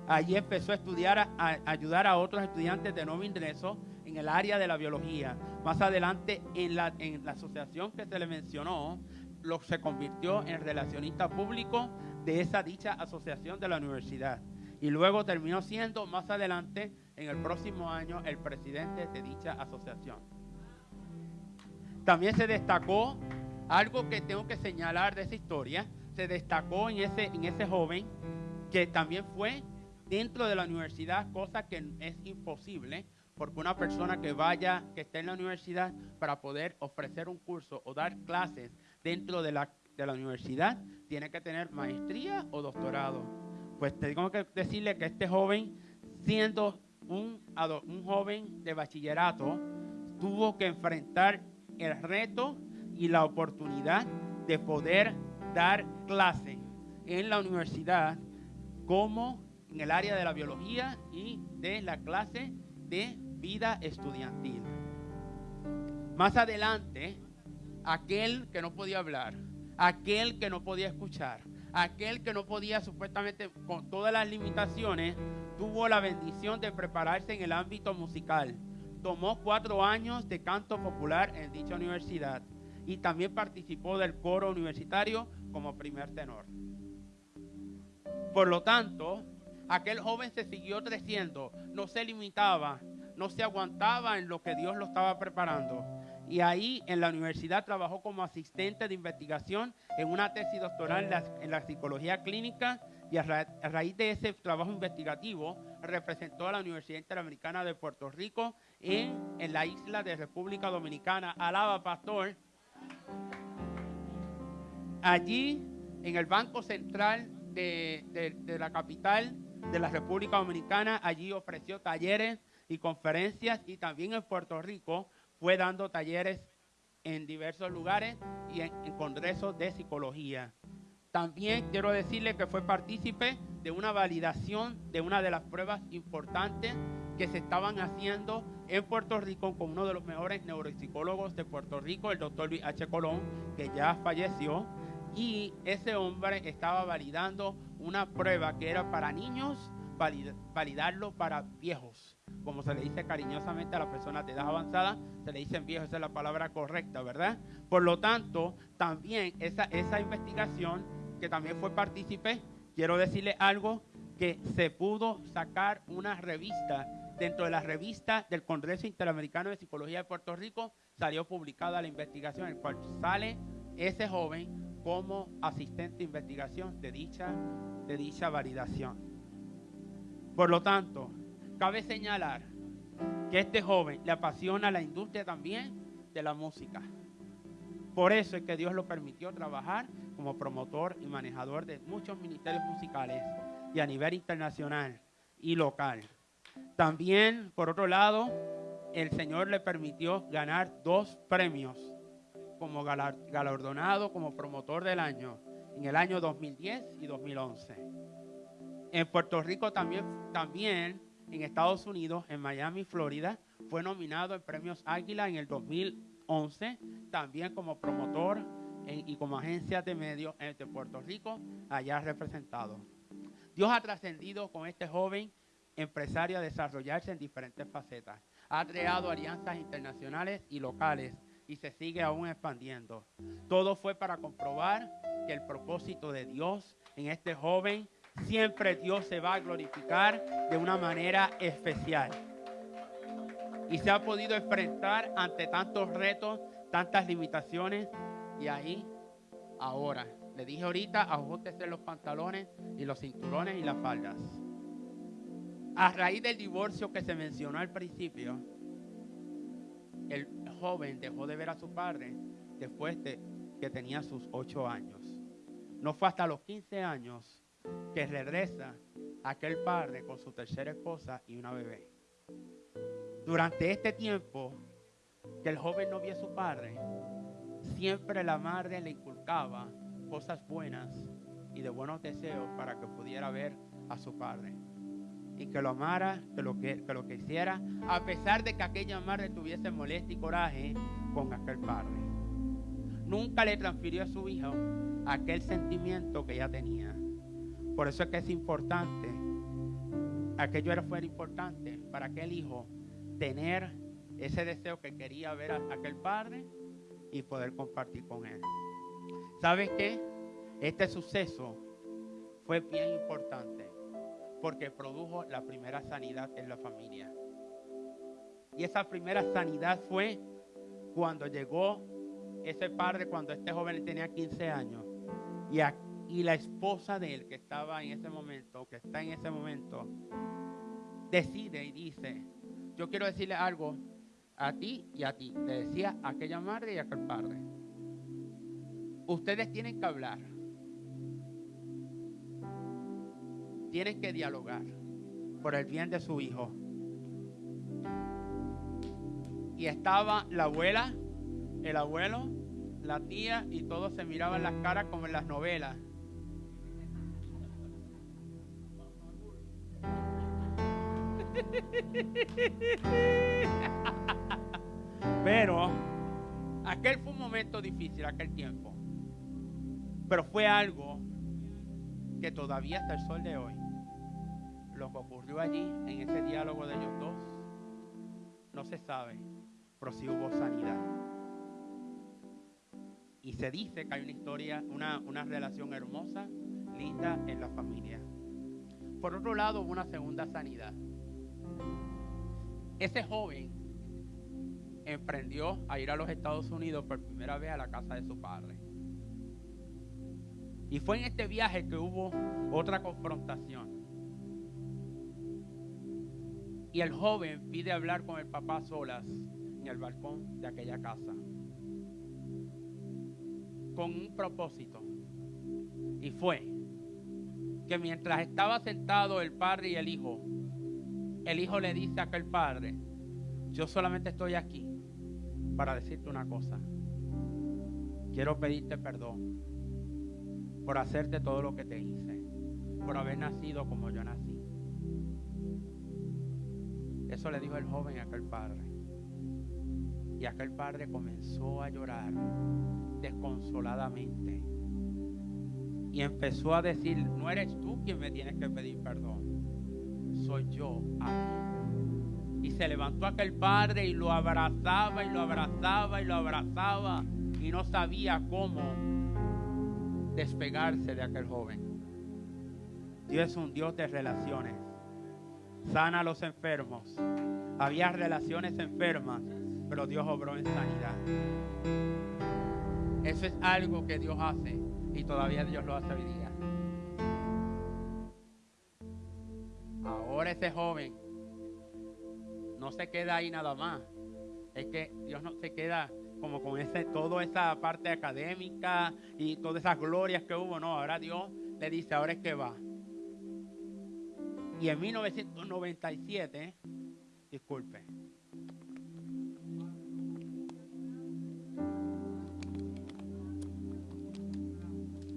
Allí empezó a estudiar, a, ayudar a otros estudiantes de nuevo ingreso en el área de la biología. Más adelante, en la, en la asociación que se le mencionó, lo, se convirtió en relacionista público de esa dicha asociación de la universidad. Y luego terminó siendo más adelante, en el próximo año, el presidente de dicha asociación. También se destacó algo que tengo que señalar de esa historia. Se destacó en ese, en ese joven que también fue dentro de la universidad, cosa que es imposible, porque una persona que vaya, que esté en la universidad para poder ofrecer un curso o dar clases dentro de la, de la universidad, tiene que tener maestría o doctorado. Pues tengo que decirle que este joven, siendo un, un joven de bachillerato, tuvo que enfrentar el reto y la oportunidad de poder dar clase en la universidad como en el área de la biología y de la clase de vida estudiantil. Más adelante, aquel que no podía hablar, aquel que no podía escuchar, aquel que no podía supuestamente con todas las limitaciones, tuvo la bendición de prepararse en el ámbito musical. Tomó cuatro años de canto popular en dicha universidad y también participó del coro universitario como primer tenor. Por lo tanto, aquel joven se siguió creciendo, no se limitaba, no se aguantaba en lo que Dios lo estaba preparando. Y ahí en la universidad trabajó como asistente de investigación en una tesis doctoral en la, psicología clínica y a, ra- a raíz de ese trabajo investigativo representó a la Universidad Interamericana de Puerto Rico en, en la isla de República Dominicana. Alaba, pastor. Allí, en el Banco Central de la capital de la República Dominicana, allí ofreció talleres y conferencias y también en Puerto Rico fue dando talleres en diversos lugares y en, congresos de psicología. También quiero decirle que fue partícipe de una validación de una de las pruebas importantes que se estaban haciendo en Puerto Rico con uno de los mejores neuropsicólogos de Puerto Rico, el doctor Luis H. Colón, que ya falleció. Y ese hombre estaba validando una prueba que era para niños, valid- validarlo para viejos. Como se le dice cariñosamente a las personas de edad avanzada, se le dicen viejos, esa es la palabra correcta, ¿verdad? Por lo tanto, también esa, esa investigación, que también fue partícipe, quiero decirle algo, que se pudo sacar una revista, dentro de la revista del Congreso Interamericano de Psicología de Puerto Rico, salió publicada la investigación, en el cual sale ese joven como asistente de investigación de dicha, de dicha validación. Por lo tanto, cabe señalar que este joven le apasiona la industria también de la música. Por eso es que Dios lo permitió trabajar como promotor y manejador de muchos ministerios musicales y a nivel internacional y local. También, por otro lado, el Señor le permitió ganar dos premios como galar- galardonado como promotor del año en el año 2010 y 2011. En Puerto Rico también, también en Estados Unidos, en Miami, Florida, fue nominado en premios Águila en el 2011, también como promotor y como agencia de medios de Puerto Rico, allá representado. Dios ha trascendido con este joven empresario a desarrollarse en diferentes facetas. Ha creado alianzas internacionales y locales y se sigue aún expandiendo. Todo fue para comprobar que el propósito de Dios en este joven, siempre Dios se va a glorificar de una manera especial. Y se ha podido enfrentar ante tantos retos, tantas limitaciones, y ahí, ahora, le dije ahorita, ajuste los pantalones y los cinturones y las faldas. A raíz del divorcio que se mencionó al principio, el joven dejó de ver a su padre después de que tenía sus ocho años. No fue hasta los 15 años que regresa aquel padre con su tercera esposa y una bebé. Durante este tiempo que el joven no vio a su padre, siempre la madre le inculcaba cosas buenas y de buenos deseos para que pudiera ver a su padre y que lo amara, que lo, que, que lo quisiera, a pesar de que aquella madre tuviese molestia y coraje con aquel padre. Nunca le transfirió a su hijo aquel sentimiento que ella tenía. Por eso es que es importante aquello era fuera importante para aquel hijo tener ese deseo que quería ver a aquel padre y poder compartir con él. ¿Sabes qué? Este suceso fue bien importante porque produjo la primera sanidad en la familia. Y esa primera sanidad fue cuando llegó ese padre, cuando este joven tenía 15 años, y, la esposa de él que estaba en ese momento, que está en ese momento, decide y dice, yo quiero decirle algo a ti y a ti. Le decía a aquella madre y a aquel padre. Ustedes tienen que hablar. Tienen que dialogar por el bien de su hijo. Y estaba la abuela, el abuelo, la tía y todos se miraban las caras como en las novelas. Pero aquel fue un momento difícil, aquel tiempo. Pero fue algo que todavía hasta el sol de hoy, lo que ocurrió allí en ese diálogo de ellos dos, no se sabe, pero sí hubo sanidad. Y se dice que hay una historia, una, una relación hermosa, linda en la familia. Por otro lado, hubo una segunda sanidad. Ese joven emprendió a ir a los Estados Unidos por primera vez a la casa de su padre. Y fue en este viaje que hubo otra confrontación. Y el joven pide hablar con el papá solas en el balcón de aquella casa. Con un propósito. Y fue que mientras estaba sentado el padre y el hijo, el hijo le dice a aquel padre, yo solamente estoy aquí para decirte una cosa. Quiero pedirte perdón por hacerte todo lo que te hice, por haber nacido como yo nací. Eso le dijo el joven a aquel padre. Y aquel padre comenzó a llorar desconsoladamente. Y empezó a decir, no eres tú quien me tienes que pedir perdón, soy yo a. Y se levantó aquel padre y lo abrazaba y lo abrazaba y lo abrazaba y no sabía cómo despegarse de aquel joven. Dios es un Dios de relaciones. Sana a los enfermos. Había relaciones enfermas, pero Dios obró en sanidad. Eso es algo que Dios hace y todavía Dios lo hace hoy día. Ahora ese joven no se queda ahí nada más. Es que Dios no se queda como con ese, toda esa parte académica y todas esas glorias que hubo. No, ahora Dios le dice, ahora es que va. Y en 1997, disculpe.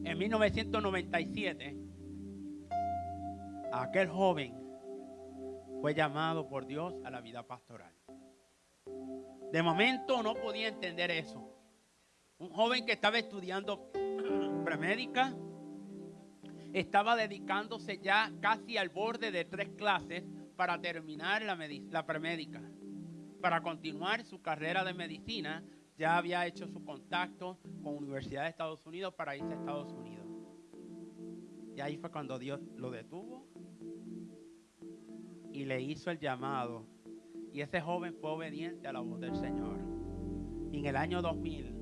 En 1997, aquel joven fue llamado por Dios a la vida pastoral. De momento no podía entender eso. Un joven que estaba estudiando (clears throat) premédica, estaba dedicándose ya casi al borde de tres clases para terminar la, la premédica. Para continuar su carrera de medicina, ya había hecho su contacto con Universidad de Estados Unidos para irse a Estados Unidos. Y ahí fue cuando Dios lo detuvo y le hizo el llamado y ese joven fue obediente a la voz del Señor. Y en el año 2000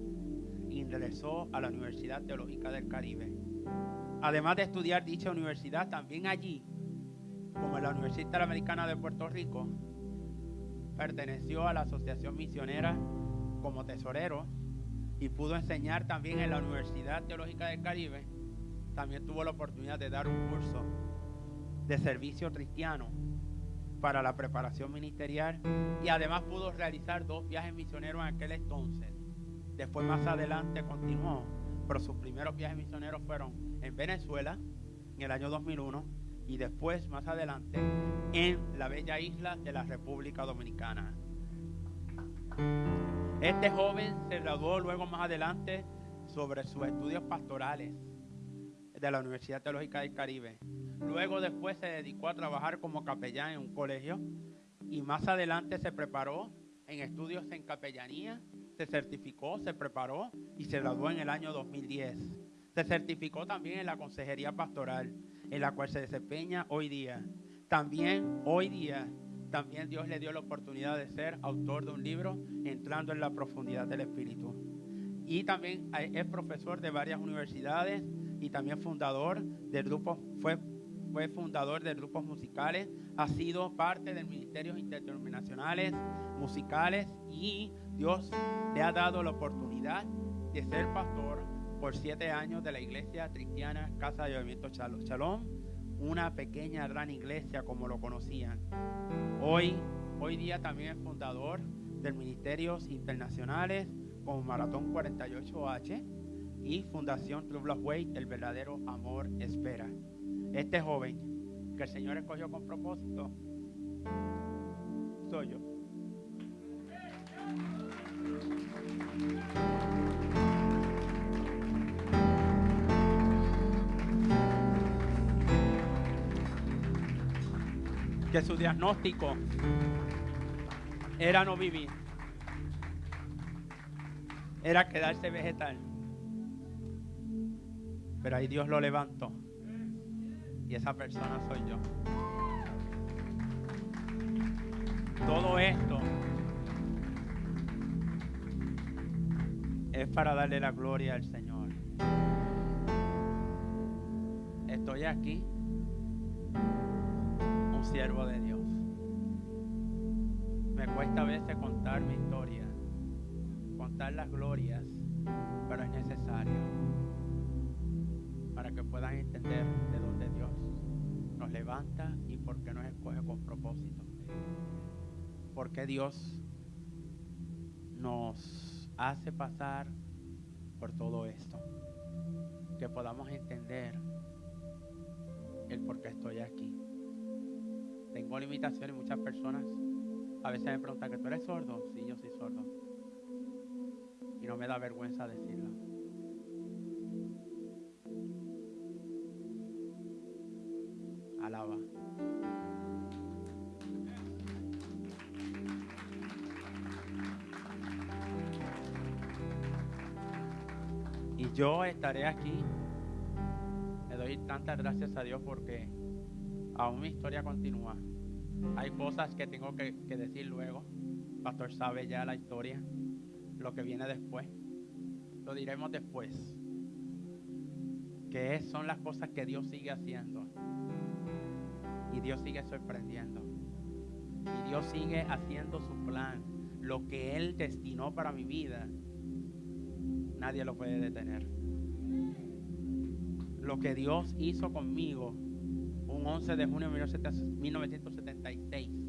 ingresó a la Universidad Teológica del Caribe. Además de estudiar dicha universidad, también allí, como en la Universidad Interamericana de Puerto Rico, perteneció a la Asociación Misionera como tesorero y pudo enseñar también en la Universidad Teológica del Caribe. También tuvo la oportunidad de dar un curso de servicio cristiano para la preparación ministerial y además pudo realizar dos viajes misioneros en aquel entonces. Después más adelante continuó, pero sus primeros viajes misioneros fueron en Venezuela en el año 2001 y después más adelante en la bella isla de la República Dominicana. Este joven se graduó luego más adelante sobre sus estudios pastorales. De la Universidad Teológica del Caribe. Luego después se dedicó a trabajar como capellán en un colegio y más adelante se preparó en estudios en capellanía, se certificó, se preparó y se graduó en el año 2010. Se certificó también en la consejería pastoral, en la cual se desempeña hoy día. También hoy día, también Dios le dio la oportunidad de ser autor de un libro, entrando en la profundidad del Espíritu. Y también es profesor de varias universidades y también fundador del grupo, fue, fue fundador de grupos musicales, ha sido parte de ministerios interdenominacionales, musicales y Dios le ha dado la oportunidad de ser pastor por siete años de la iglesia cristiana Casa de Movimiento Shalom, una pequeña gran iglesia como lo conocían. Hoy, hoy día también es fundador de ministerios internacionales como Maratón 48H y Fundación True Love Way, el verdadero amor espera. Este joven que el Señor escogió con propósito, soy yo. Que su diagnóstico era no vivir era quedarse vegetal. Pero ahí Dios lo levantó. Y esa persona soy yo. Todo esto es para darle la gloria al Señor. Estoy aquí, un siervo de Dios. Me cuesta a veces contar mi historia contar las glorias, pero es necesario para que puedan entender de dónde Dios nos levanta y por qué nos escoge con propósito. Porque Dios nos hace pasar por todo esto. Que podamos entender el por qué estoy aquí. Tengo limitaciones, muchas personas a veces me preguntan que tú eres sordo. Sí, yo soy sordo no me da vergüenza decirlo. Yo estaré aquí. Le doy tantas gracias a Dios porque aún mi historia continúa. Hay cosas que tengo que, que decir luego. Pastor sabe ya la historia lo que viene después. Lo diremos después. Que son las cosas que Dios sigue haciendo. Y Dios sigue sorprendiendo. Y Dios sigue haciendo su plan. Lo que Él destinó para mi vida, nadie lo puede detener. Lo que Dios hizo conmigo un 11 de junio de 1976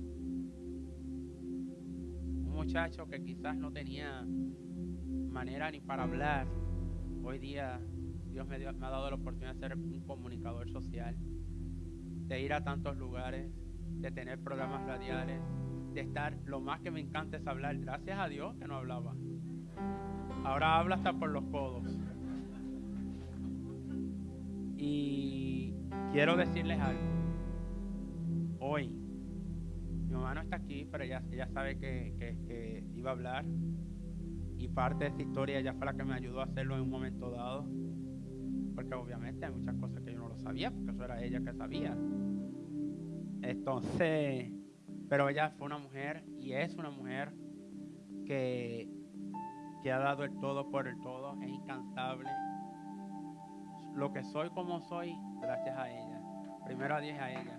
muchacho que quizás no tenía manera ni para hablar, hoy día Dios me, ha dado la oportunidad de ser un comunicador social, de ir a tantos lugares, de tener programas radiales, de estar, lo más que me encanta es hablar, gracias a Dios que no hablaba. Ahora habla hasta por los codos. Y quiero decirles algo. Hoy mi mamá no está aquí, pero ella, ella sabe que, iba a hablar. Y parte de esta historia ella fue la que me ayudó a hacerlo en un momento dado. Porque obviamente hay muchas cosas que yo no lo sabía, porque eso era ella que sabía. Entonces, pero ella fue una mujer y es una mujer que, que ha dado el todo por el todo, es incansable. Lo que soy como soy, gracias a ella. Primero a Dios a ella.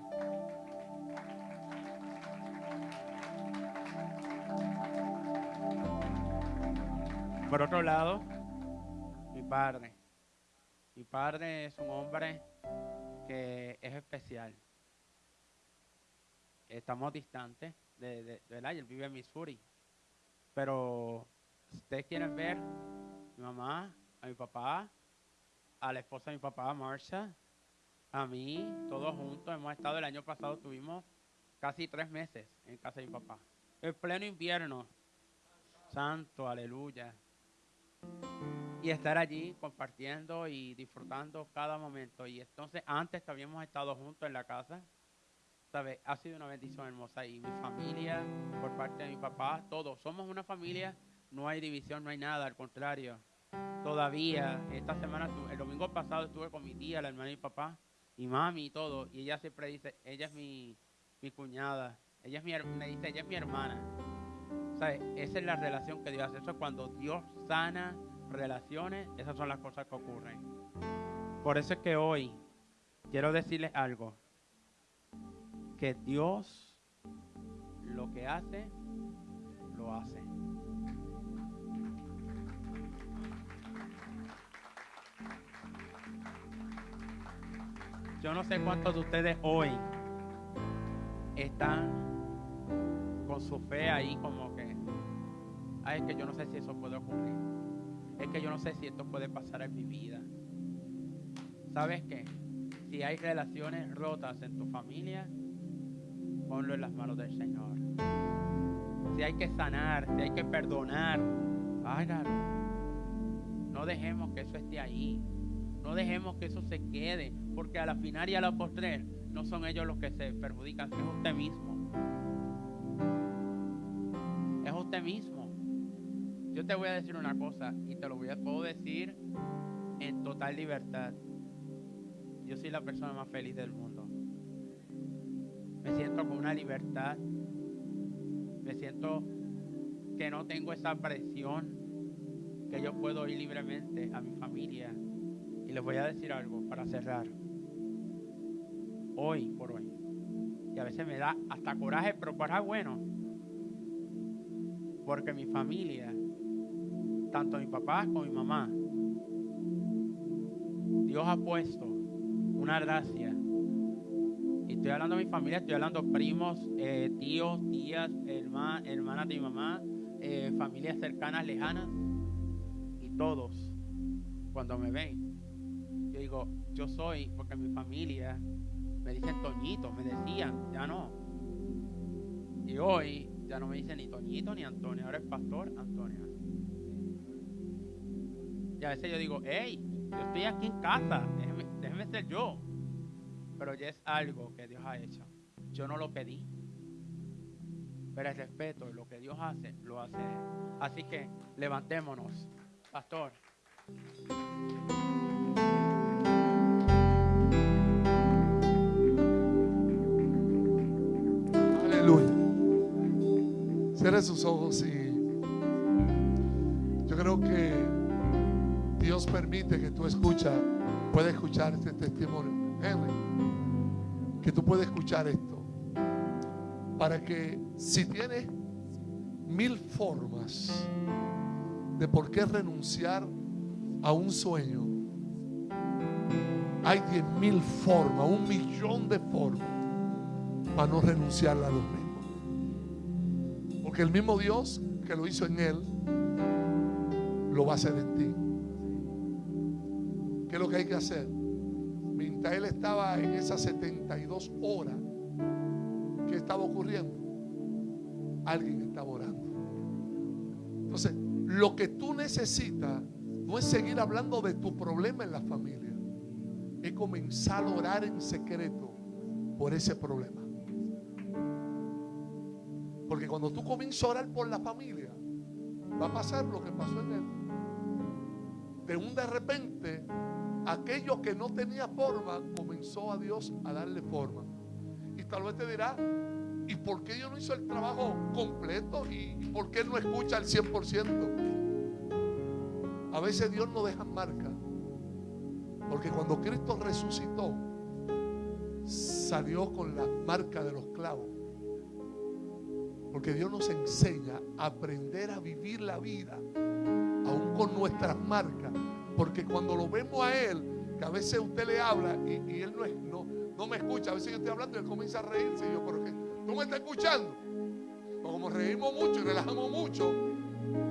Por otro lado, mi padre. Mi padre es un hombre que es especial. Estamos distantes de, de, Él vive en Missouri. Pero ustedes quieren ver a mi mamá, a mi papá, a la esposa de mi papá, Marsha, a mí, todos juntos. Hemos estado el año pasado, tuvimos casi tres meses en casa de mi papá. En pleno invierno. Santo, aleluya. y estar allí compartiendo y disfrutando cada momento. Y entonces antes que habíamos estado juntos en la casa, ¿sabes? Ha sido una bendición hermosa. Y mi familia, por parte de mi papá, todos, somos una familia, no hay división, no hay nada, al contrario. Todavía, esta semana, el domingo pasado estuve con mi tía, la hermana mi papá, y mami y todo, y ella siempre dice, ella es mi, mi cuñada, ella es mi, me dice, ella es mi hermana. Esa es la relación que Dios hace. Eso es cuando Dios sana relaciones, esas son las cosas que ocurren. Por eso es que hoy quiero decirles algo. Que Dios lo que hace, lo hace. Yo no sé cuántos de ustedes hoy están con su fe ahí como que, ay, es que yo no sé si eso puede ocurrir. Es que yo no sé si esto puede pasar en mi vida. ¿Sabes qué? Si hay relaciones rotas en tu familia, ponlo en las manos del Señor. Si hay que sanar, si hay que perdonar, hágalo. No dejemos que eso esté ahí. No dejemos que eso se quede, porque a la final y a la postrer no son ellos los que se perjudican, es usted mismo. Es usted mismo. Yo te voy a decir una cosa y te lo voy a puedo decir en total libertad. Yo soy la persona más feliz del mundo. Me siento con una libertad. Me siento que no tengo esa presión, que yo puedo ir libremente a mi familia. Y les voy a decir algo para cerrar. Hoy por hoy. Y a veces me da hasta coraje, pero coraje bueno. Porque mi familia, tanto mi papá como mi mamá, Dios ha puesto una gracia. Y estoy hablando de mi familia, estoy hablando primos, eh, tíos, tías, herma- hermanas de mi mamá, eh, familias cercanas, lejanas. Y todos, cuando me ven, yo digo, yo soy, porque mi familia me dicen Toñito, me decían, ya no. Y hoy ya no me dicen ni Toñito ni Antonio, ahora es Pastor Antonio. Y a veces yo digo, hey, yo estoy aquí en casa, déjeme, ser yo. Pero ya es algo que Dios ha hecho. Yo no lo pedí. Pero el respeto, lo que Dios hace, lo hace. Así que levantémonos. Pastor. Cierre sus ojos y yo creo que Dios permite que tú escuchas, puedes escuchar este testimonio. Henry, que tú puedes escuchar esto. Para que si tienes mil formas de por qué renunciar a un sueño, hay diez mil formas, un millón de formas para no renunciar a los mismos. Porque el mismo Dios que lo hizo en él, lo va a hacer en ti. ¿Qué es lo que hay que hacer? Mientras él estaba en esas 72 horas, ¿qué estaba ocurriendo? Alguien estaba orando. Entonces, lo que tú necesitas no es seguir hablando de tu problema en la familia, es comenzar a orar en secreto por ese problema. Porque cuando tú comienzas a orar por la familia, va a pasar lo que pasó en él. De un de repente, aquello que no tenía forma, comenzó a Dios a darle forma. Y tal vez te dirá, ¿y por qué yo no hizo el trabajo completo? ¿Y por qué no escucha al 100%? A veces Dios no deja marca. Porque cuando Cristo resucitó, salió con la marca de los clavos. Porque Dios nos enseña a aprender a vivir la vida, aún con nuestras marcas. Porque cuando lo vemos a Él, que a veces usted le habla y, Él no, no, no me escucha, a veces yo estoy hablando y Él comienza a reírse. Y yo, ¿pero qué? ¿Tú me estás escuchando? Como reímos mucho y relajamos mucho,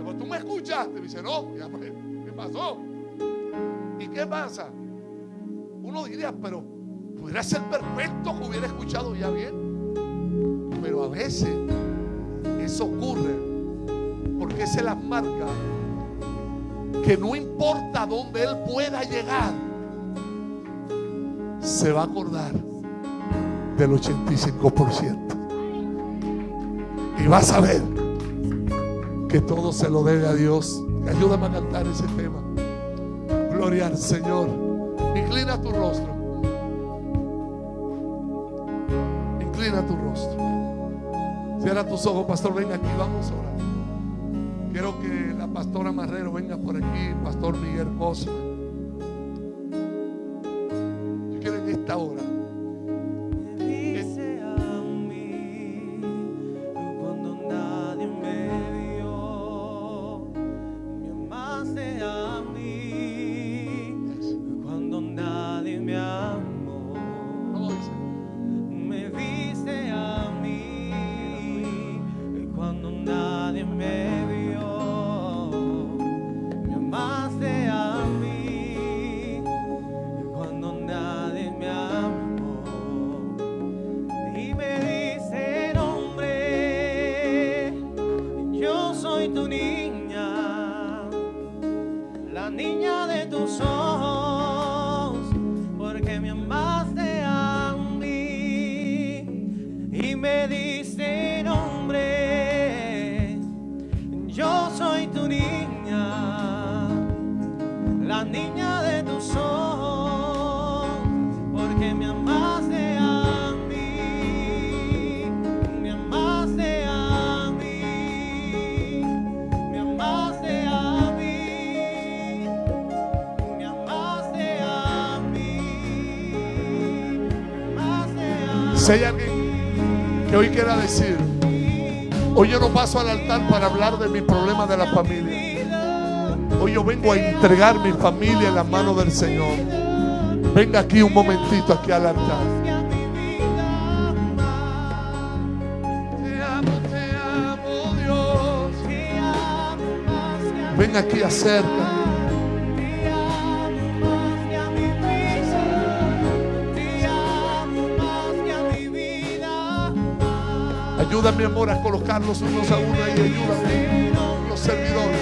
pues tú me escuchaste. Me dice, no, pues, ¿qué pasó? ¿Y qué pasa? Uno diría, pero pudiera ser perfecto que hubiera escuchado ya bien. Pero a veces eso ocurre porque esa es la marca que no importa dónde Él pueda llegar, se va a acordar del 85%. Y va a saber que todo se lo debe a Dios. Ayúdame a cantar ese tema. Gloria al Señor. Inclina tu rostro. Inclina tu rostro. Cierra tus ojos, pastor. Venga aquí, vamos a orar. Quiero que la pastora Marrero venga por aquí, pastor Miguel Cosme. Yo no paso al altar para hablar de mi problema de la familia. Hoy yo vengo a entregar mi familia en las manos del Señor. Venga aquí un momentito, aquí al altar. Ven aquí, acerca. Ayuda, mi amor, a colocarlos unos a uno y ayúdame. Los servidores.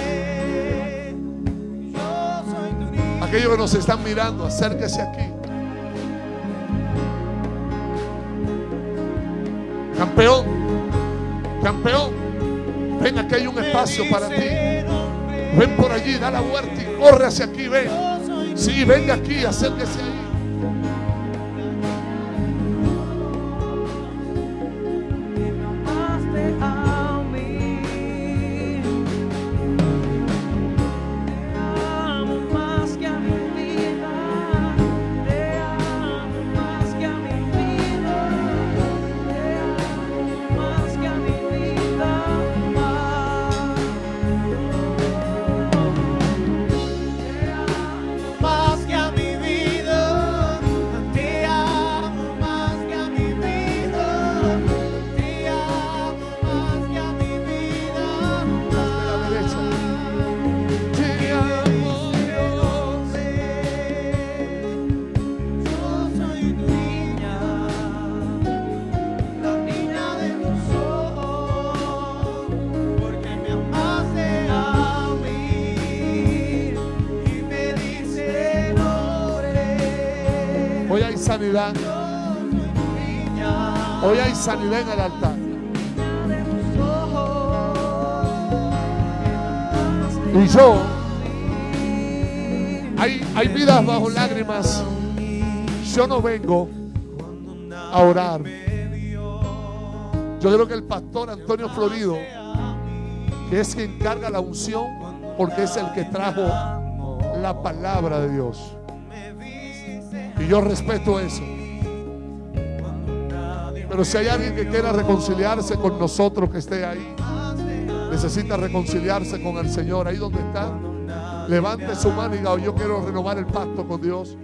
Aquellos que nos están mirando, acérquese aquí. Campeón, campeón, ven aquí hay un espacio para ti. Ven por allí, da la vuelta y corre hacia aquí, ven. Sí, venga aquí, acérquese Hoy hay sanidad en el altar. Y yo, hay, hay vidas bajo lágrimas. Yo no vengo a orar. Yo creo que el pastor Antonio Florido, que es quien carga la unción, porque es el que trajo la palabra de Dios. Yo respeto eso. Pero si hay alguien que quiera reconciliarse con nosotros, que esté ahí, necesita reconciliarse con el Señor, ahí donde está, levante su mano y diga, "Oh, yo quiero renovar el pacto con Dios.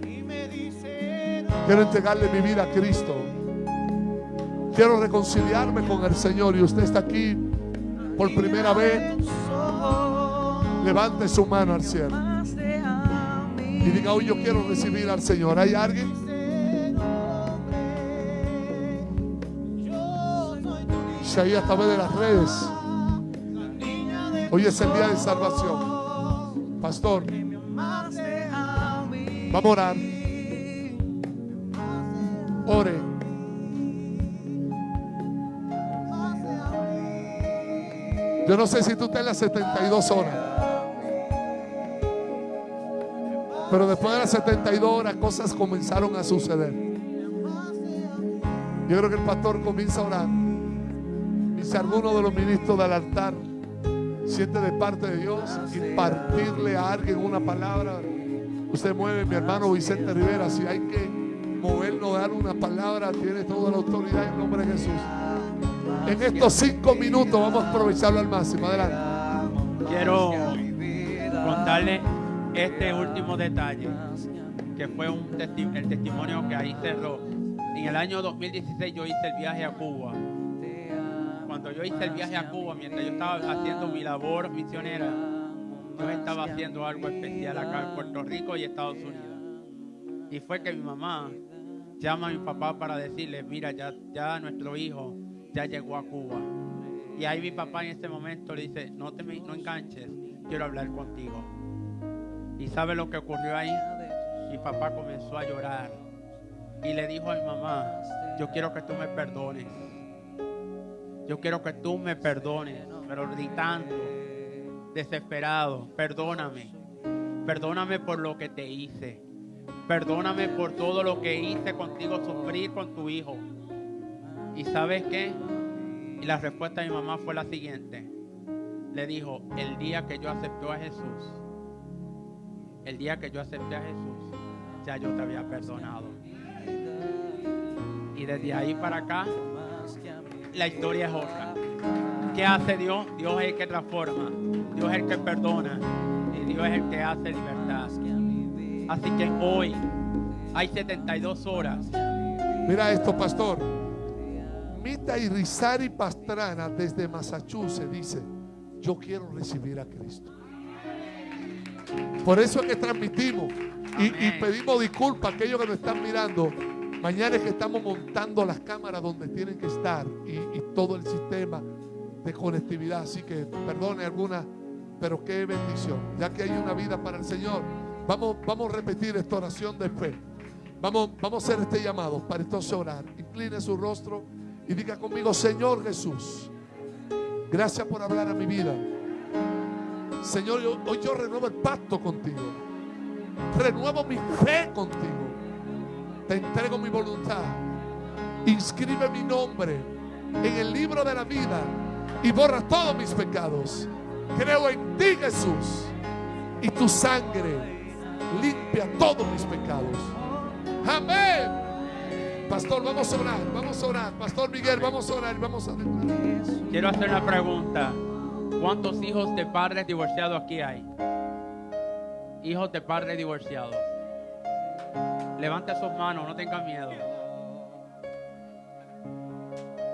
Quiero entregarle mi vida a Cristo. Quiero reconciliarme con el Señor y usted está aquí por primera vez. Levante su mano al cielo y diga, hoy yo quiero recibir al Señor. ¿Hay alguien? Si ahí a través de las redes. Hoy es el día de salvación. Pastor. Vamos a orar. Ore. Yo no sé si tú estás en las 72 horas. Pero después de las 72 horas cosas comenzaron a suceder. Yo creo que el pastor comienza a orar. Y si alguno de los ministros del altar siente de parte de Dios impartirle a alguien una palabra, usted mueve, mi hermano Vicente Rivera. Si hay que movernos, dar una palabra, tiene toda la autoridad en nombre de Jesús. En estos cinco minutos vamos a aprovecharlo al máximo. Adelante. Quiero contarle este último detalle, que fue un testi- el testimonio que ahí cerró. En el año 2016 yo hice el viaje a Cuba. Cuando yo hice el viaje a Cuba, mientras yo estaba haciendo mi labor misionera, yo estaba haciendo algo especial acá en Puerto Rico y Estados Unidos. Y fue que mi mamá llama a mi papá para decirle, mira, ya, ya nuestro hijo ya llegó a Cuba. Y ahí mi papá en ese momento le dice, no te no enganches, quiero hablar contigo. ¿Y sabe lo que ocurrió ahí? Mi papá comenzó a llorar y le dijo a mi mamá, yo quiero que tú me perdones. Yo quiero que tú me perdones, pero gritando, desesperado, perdóname. Perdóname por lo que te hice. Perdóname por todo lo que hice contigo sufrir con tu hijo. ¿Y sabes qué? Y la respuesta de mi mamá fue la siguiente. Le dijo, el día que yo acepté a Jesús, el día que yo acepté a Jesús, ya yo te había perdonado. Y desde ahí para acá, la historia es otra. ¿Qué hace Dios? Dios es el que transforma, Dios es el que perdona y Dios es el que hace libertad. Así que hoy hay 72 horas Mira esto, pastor. Mita Irizarry Pastrana desde Massachusetts dice, yo quiero recibir a Cristo. Por eso es que transmitimos y, pedimos disculpas a aquellos que nos están mirando. Mañana es que estamos montando las cámaras donde tienen que estar y, y todo el sistema de conectividad. Así que perdone alguna, pero qué bendición. Ya que hay una vida para el Señor, vamos, vamos a repetir esta oración de fe. Vamos, vamos a hacer este llamado para entonces orar. Incline su rostro y diga conmigo, Señor Jesús, gracias por hablar a mi vida. Señor, hoy yo renuevo el pacto contigo. Renuevo mi fe contigo. Te entrego mi voluntad. Inscribe mi nombre en el libro de la vida y borra todos mis pecados. Creo en ti, Jesús, y tu sangre limpia todos mis pecados. Amén. Pastor, vamos a orar, vamos a orar. Pastor Miguel, vamos a orar, vamos a declarar. Quiero hacer una pregunta. ¿Cuántos hijos de padres divorciados aquí hay? Hijos de padres divorciados. Levante sus manos, no tengan miedo.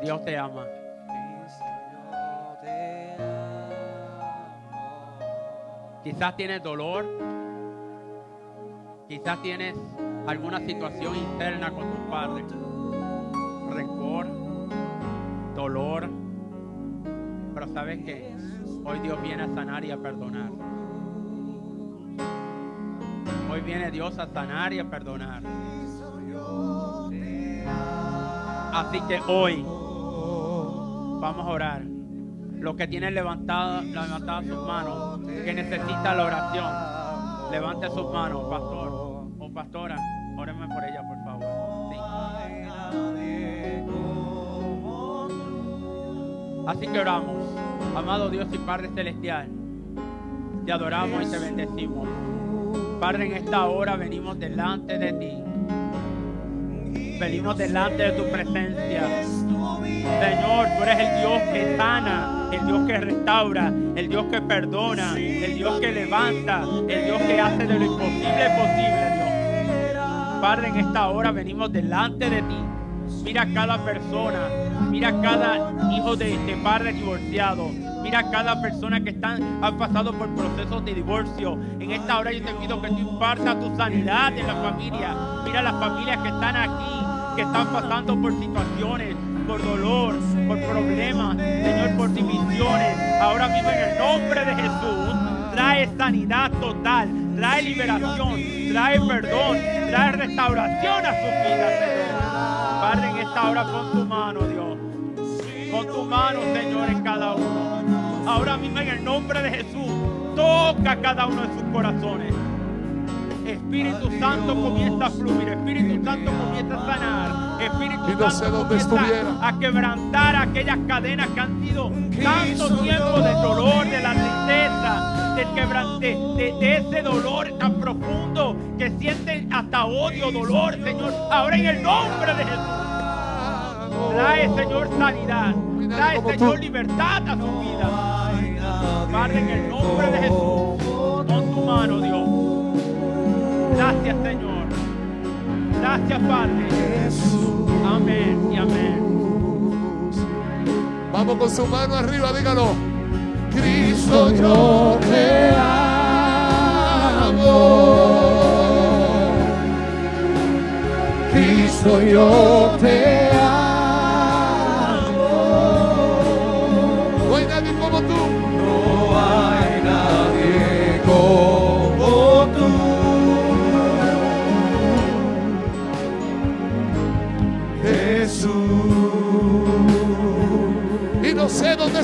Dios te ama. Quizás tienes dolor. Quizás tienes alguna situación interna con tus padres. Rencor, dolor. Pero sabes que hoy Dios viene a sanar y a perdonar. Hoy viene Dios a sanar y a perdonar. Así que hoy vamos a orar. Los que tienen levantada, levantadas sus manos, que necesita la oración, levante sus manos, pastor o pastora. Órenme por ella, por favor. Sí. Así que oramos. Amado Dios y Padre Celestial, te adoramos y te bendecimos. Padre, en esta hora venimos delante de ti. Venimos delante de tu presencia. Señor, tú eres el Dios que sana, el Dios que restaura, el Dios que perdona, el Dios que levanta, el Dios que hace de lo imposible posible, Dios. Padre, en esta hora venimos delante de ti. Mira cada persona, mira cada hijo de, de padre divorciado. Mira cada persona que están, han pasado por procesos de divorcio. En esta hora yo te pido que tú impartas tu sanidad en la familia. Mira las familias que están aquí, que están pasando por situaciones, por dolor, por problemas, Señor, por divisiones. Ahora mismo en el nombre de Jesús, trae sanidad total, trae liberación, trae perdón, trae restauración a sus vidas, Señor. Padre, en esta hora con tu mano, Dios. Con tu mano, Señor, en cada uno. Ahora mismo en el nombre de Jesús, toca cada uno de sus corazones. Espíritu Santo comienza a fluir, Espíritu Santo comienza a sanar, Espíritu Y no sé Santo comienza estuviera. a quebrantar aquellas cadenas que han sido tanto tiempo de dolor, de la tristeza, del quebrante, de, de ese dolor tan profundo que sienten hasta odio, dolor, Señor. Ahora en el nombre de Jesús, trae, Señor, sanidad, trae, Señor, libertad a su vida. Padre, en el nombre de Jesús, con tu mano, Dios. Gracias, Señor. Gracias, Padre. Amén y amén. Vamos con su mano arriba, dígalo. Cristo, yo te amo. Cristo, yo te amo.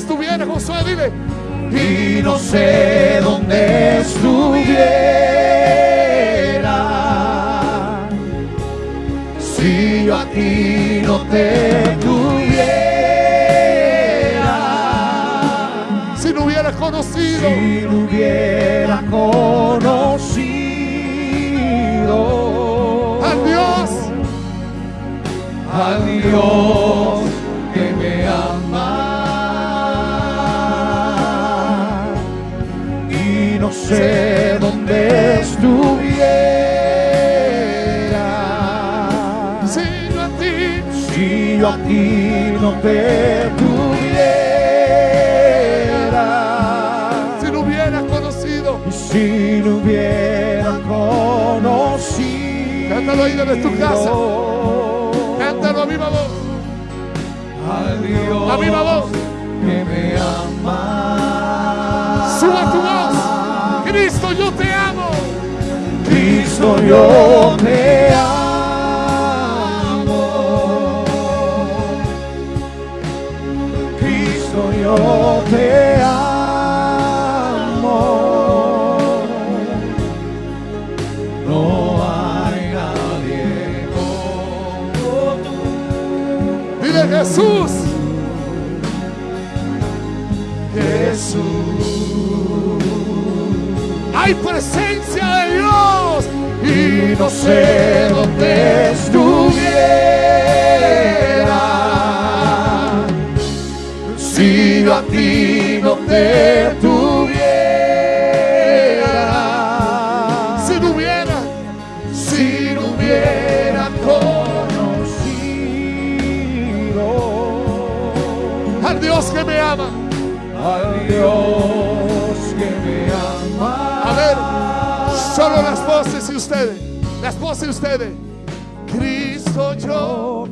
Estuviera, Josué, dile. y no sé dónde estuviera. Si yo a ti no te tuviera. Si no hubieras conocido, si no hubiera conocido. Al Dios. Al Dios yo no te tuviera si no hubieras conocido. y si no hubiera conocido Cántalo ahí desde tu casa. Cántalo a viva voz. Dios A viva voz. que me ama. Suba tu voz. Cristo, yo te amo. Cristo, yo te amo. Dile Jesús. Hay presencia de Dios. y no sé dónde estuviera si yo a ti no te solo las voces y ustedes. Las voces y ustedes. Cristo, yo.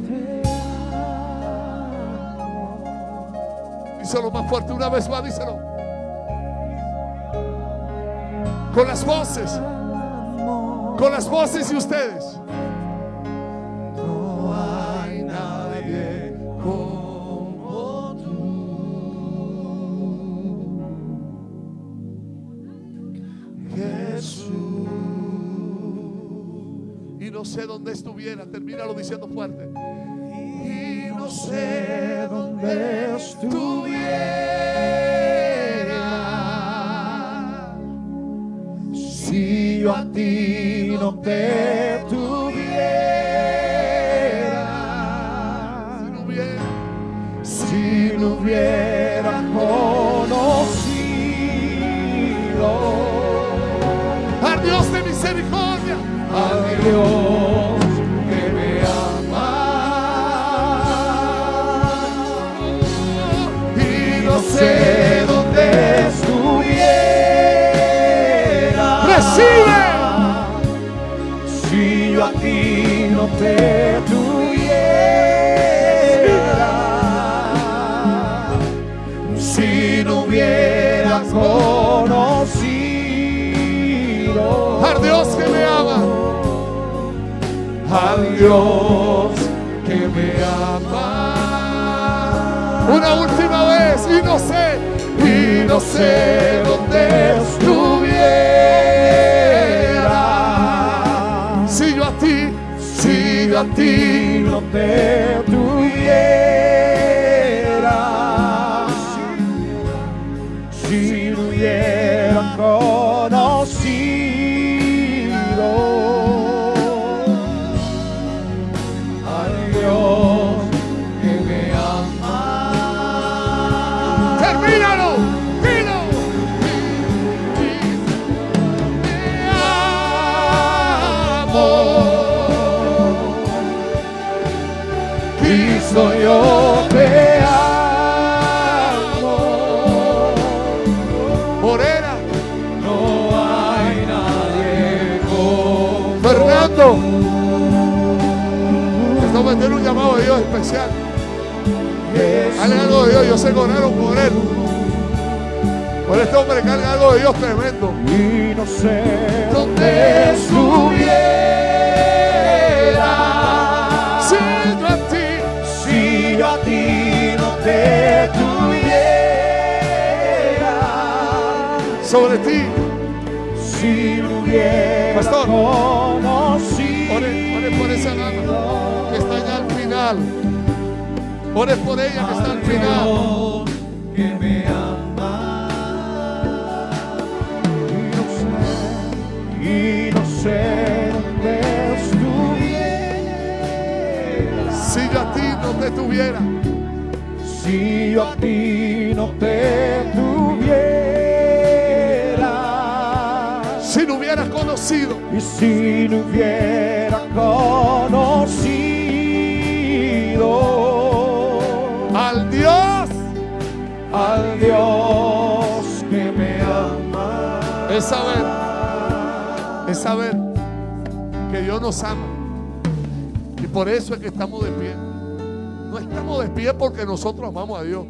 Díselo más fuerte una vez más, díselo. Con las voces. Con las voces y ustedes. Sé dónde estuviera. Termínalo diciendo fuerte. Y no sé dónde estuviera. Si yo a ti no te Dios que me ama. Una última vez y no sé, y no sé dónde estuviera. Si yo a ti, si yo a ti no te tuviera. Especial. Algo de Dios, yo sé correr con él. Por este hombre carga algo de Dios tremendo. y no sé Donde estuviera, si yo a ti, si yo a ti no te tuviera, sobre ti, si no hubiera Pastor. conocido ore, ore por esa dama que está allá al final. Ore por ella que está al final. que me ama. Y no sé, y no sé dónde estuviera. Si yo a ti no te tuviera, Si yo a ti no te tuviera. Si no hubieras conocido, y si no hubiera conocido al Dios que me ama, es saber, es saber que Dios nos ama. Y por eso es que estamos de pie. No estamos de pie porque nosotros amamos a Dios.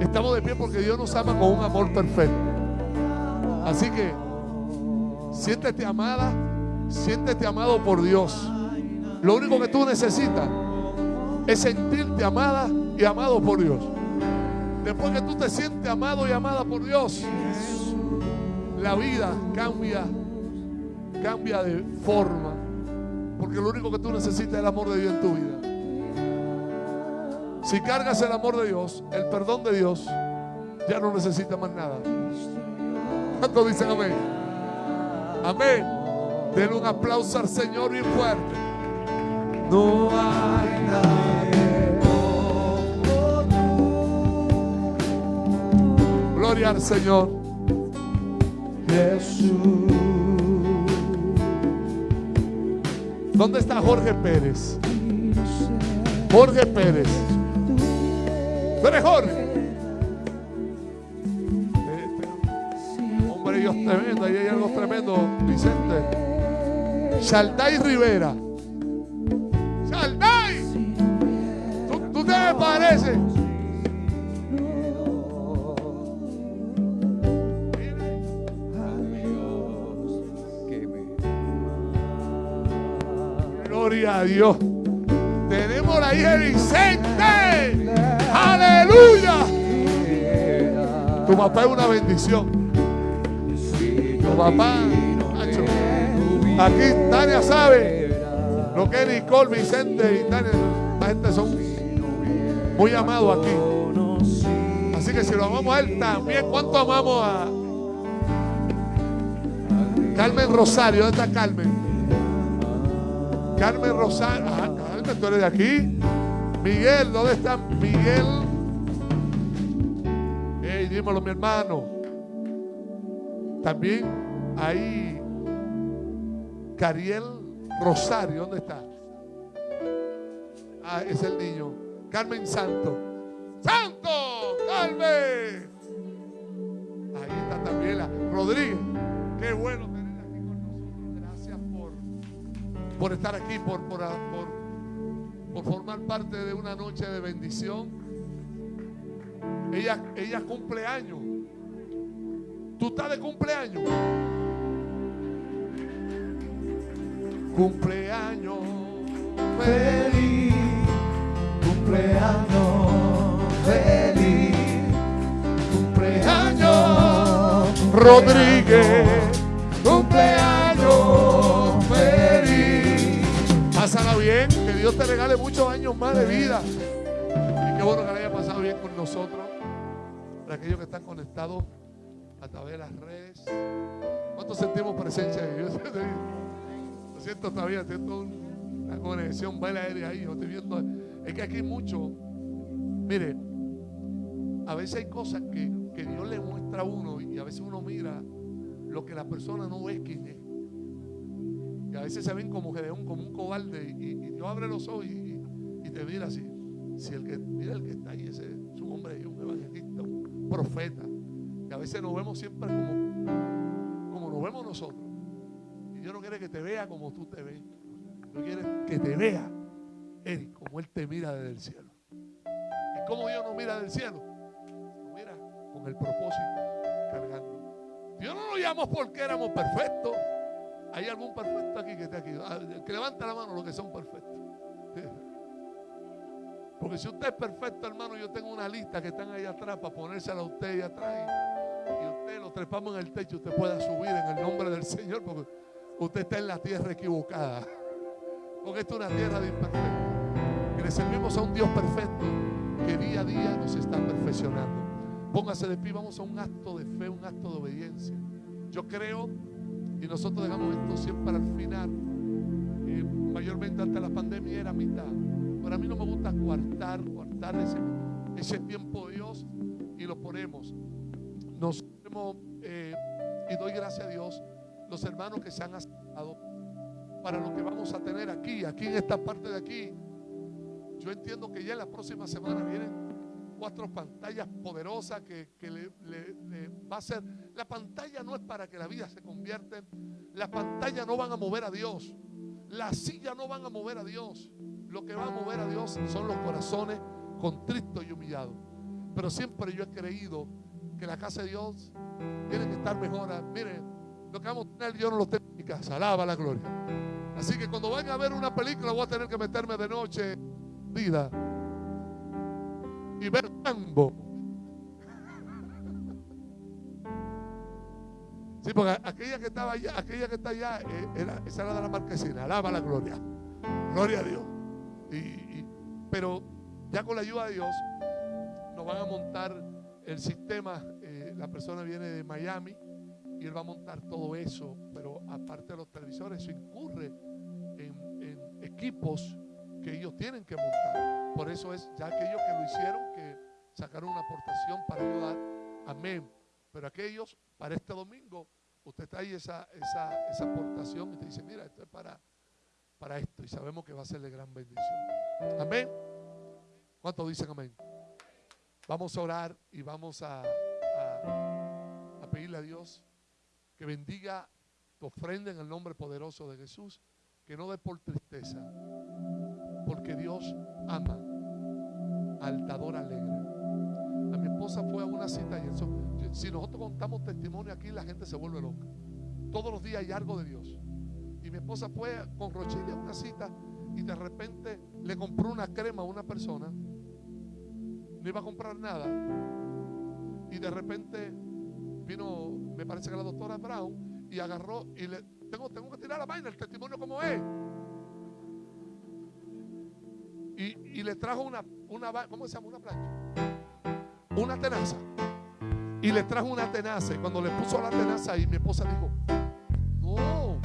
Estamos de pie porque Dios nos ama con un amor perfecto. Así que siéntete amada, siéntete amado por Dios. Lo único que tú necesitas es sentirte amada y amado por Dios. Después que tú te sientes amado y amada por Dios, la vida cambia, cambia de forma. Porque lo único que tú necesitas es el amor de Dios en tu vida. Si cargas el amor de Dios, el perdón de Dios, ya no necesitas más nada. ¿Cuántos dicen amén? Amén. Denle un aplauso al Señor bien fuerte. No hay nadie Gloria al Señor. Jesús. ¿Dónde está Jorge Pérez? Jorge Pérez. ¿Tú eres Jorge? Hombre, Dios tremendo. Ahí hay algo tremendo, Vicente. Shalday Rivera. Shalday. ¿Tú, tú te me pareces? Dios. Tenemos la hija de Vicente. Aleluya. Tu papá es una bendición. Tu papá. Aquí Tania sabe lo que Nicole, Vicente y Tania. La gente son muy amados aquí. Así que si lo amamos a él también, ¿cuánto amamos a Carmen Rosario? ¿Dónde está Carmen? Carmen Rosario. Ah, Carmen, tú eres de aquí. Miguel, ¿dónde está Miguel? Ey, dímelo, mi hermano. También ahí Cariel Rosario, ¿dónde está? Ah, es el niño. Carmen Santo. ¡Santo! ¡Carmen! Ahí está también la Rodríguez. Qué bueno por estar aquí, por, por, por, por formar parte de una noche de bendición. Ella, ella cumple años. ¿Tú estás de cumpleaños? cumpleaños Feliz cumpleaños, feliz cumpleaños, Rodríguez, cumpleaños regale muchos años más de vida. Y qué bueno que la haya pasado bien con nosotros. Para aquellos que están conectados a través de las redes. ¿Cuántos sentimos presencia de Dios? (laughs) Lo siento todavía, siento un- una conexión baila aérea ahí. Yo estoy viendo. Es que aquí hay mucho. Mire, a veces hay cosas que, que Dios le muestra a uno y a veces uno mira lo que la persona no ve quién es. Y a veces se ven como Gedeón, como un cobarde. Y, y Dios abre los ojos y, te mira así. Si el que, mira el que está ahí, ese es un hombre, un evangelista, un profeta. Y a veces nos vemos siempre como, como nos vemos nosotros. Y Dios no quiere que te vea como tú te ves. Dios quiere que te vea, Eric, como Él te mira desde el cielo. ¿Y cómo Dios nos mira del cielo? Nos mira con el propósito cargando. Dios no nos llamó porque éramos perfectos. ¿Hay algún perfecto aquí que esté aquí? Ah, Que levante la mano los que son perfectos. (laughs) Porque si usted es perfecto, hermano, yo tengo una lista que están ahí atrás para ponérsela a usted ahí atrás. Y, y usted lo trepamos en el techo, usted pueda subir en el nombre del Señor, porque usted está en la tierra equivocada. (laughs) Porque esta es una tierra de imperfectos. Que le servimos a un Dios perfecto que día a día nos está perfeccionando. Póngase de pie, vamos a un acto de fe, un acto de obediencia. Yo creo, y nosotros dejamos esto siempre al final, eh, mayormente ante la pandemia era mitad. Pero a mí no me gusta coartar, coartar ese, ese tiempo de Dios y lo ponemos. Nos hemos, eh, y doy gracias a Dios, los hermanos que se han acercado para lo que vamos a tener aquí, aquí en esta parte de aquí. Yo entiendo que ya en la próxima semana vienen cuatro pantallas poderosas que, le, va a ser. La pantalla no es para que la vida se convierta. en- La pantalla no van a mover a Dios. Las sillas no van a mover a Dios. Lo que va a mover a Dios son los corazones contritos y humillados. Pero siempre yo he creído que la casa de Dios tiene que estar mejor. Mire, lo que vamos a tener yo no lo tengo en mi casa. Alaba la gloria. Así que cuando vayan a ver una película voy a tener que meterme de noche, vida, y ver. Sí, porque aquella que estaba allá, aquella que está allá, eh, era, esa era de la marquesina. Alaba la gloria. Gloria a Dios. Y, pero ya con la ayuda de Dios, nos van a montar el sistema. eh, la persona viene de Miami y él va a montar todo eso. Pero aparte de los televisores, eso incurre en equipos que ellos tienen que montar. Por eso es ya aquellos que lo hicieron que sacaron una aportación para ayudar. Amén. Pero aquellos, para este domingo, usted trae esa, esa, esa aportación y te dice, mira, esto es para, para esto. Y sabemos que va a ser de gran bendición. Amén. ¿Cuántos dicen amén? Vamos a orar y vamos a, a- a pedirle a Dios que bendiga tu ofrenda en el nombre poderoso de Jesús, que no dé por tristeza, porque Dios ama al dador alegre. A mi esposa fue a una cita y eso, si nosotros contamos testimonio aquí, la gente se vuelve loca. Todos los días hay algo de Dios. Y mi esposa fue con Rochelle a una cita y de repente le compró una crema a una persona. No iba a comprar nada. Y de repente vino, me parece que la doctora Brown, y agarró y le, tengo, tengo que tirar la vaina, el testimonio como es. Y, le trajo una, una, ¿cómo se llama? Una plancha. Una tenaza. Y le trajo una tenaza. Y cuando le puso la tenaza ahí, mi esposa dijo, no,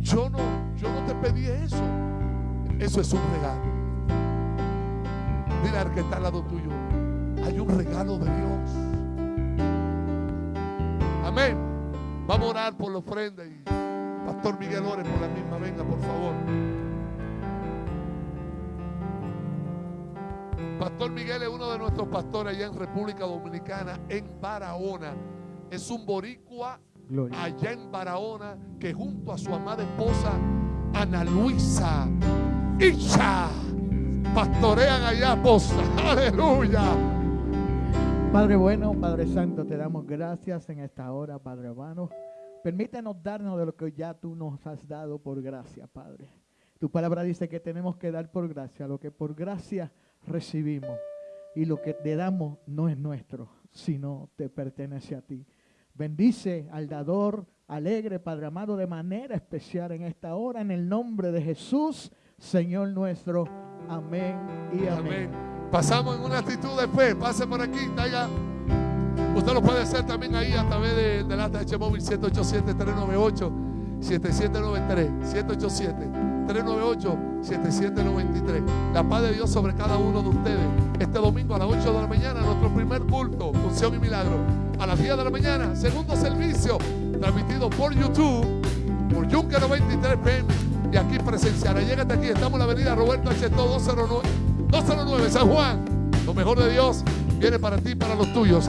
yo no, yo no te pedí eso. Eso es un regalo. Dile al que está al lado tuyo, hay un regalo de Dios. Amén. Vamos a orar por la ofrenda Pastor Miguel ore por la misma. Venga, por favor. Pastor Miguel es uno de nuestros pastores allá en República Dominicana, en Barahona. Es un boricua Gloria. allá en Barahona que junto a su amada esposa Ana Luisa Isha pastorean allá, esposa. Aleluya. Padre bueno, Padre Santo, te damos gracias en esta hora, Padre hermano, Permítenos darnos de lo que ya tú nos has dado por gracia, Padre. Tu palabra dice que tenemos que dar por gracia lo que por gracia recibimos. Y lo que te damos no es nuestro, sino te pertenece a ti. Bendice al dador alegre, Padre amado, de manera especial en esta hora, en el nombre de Jesús, Señor nuestro. Amén y amén. Pasamos en una actitud de fe. Pase por aquí, traiga. Usted lo puede hacer también ahí a través de, del ATH móvil 787-398-7793. 787-398-7793. La paz de Dios sobre cada uno de ustedes. Este domingo a las 8 de la mañana, nuestro primer culto, función y milagro. A las 10 de la mañana, segundo servicio, transmitido por YouTube, por Yunque 93 PM. Y aquí presencial. Llégate aquí, estamos en la avenida Roberto H. 209, 209 San Juan. Lo mejor de Dios viene para ti y para los tuyos.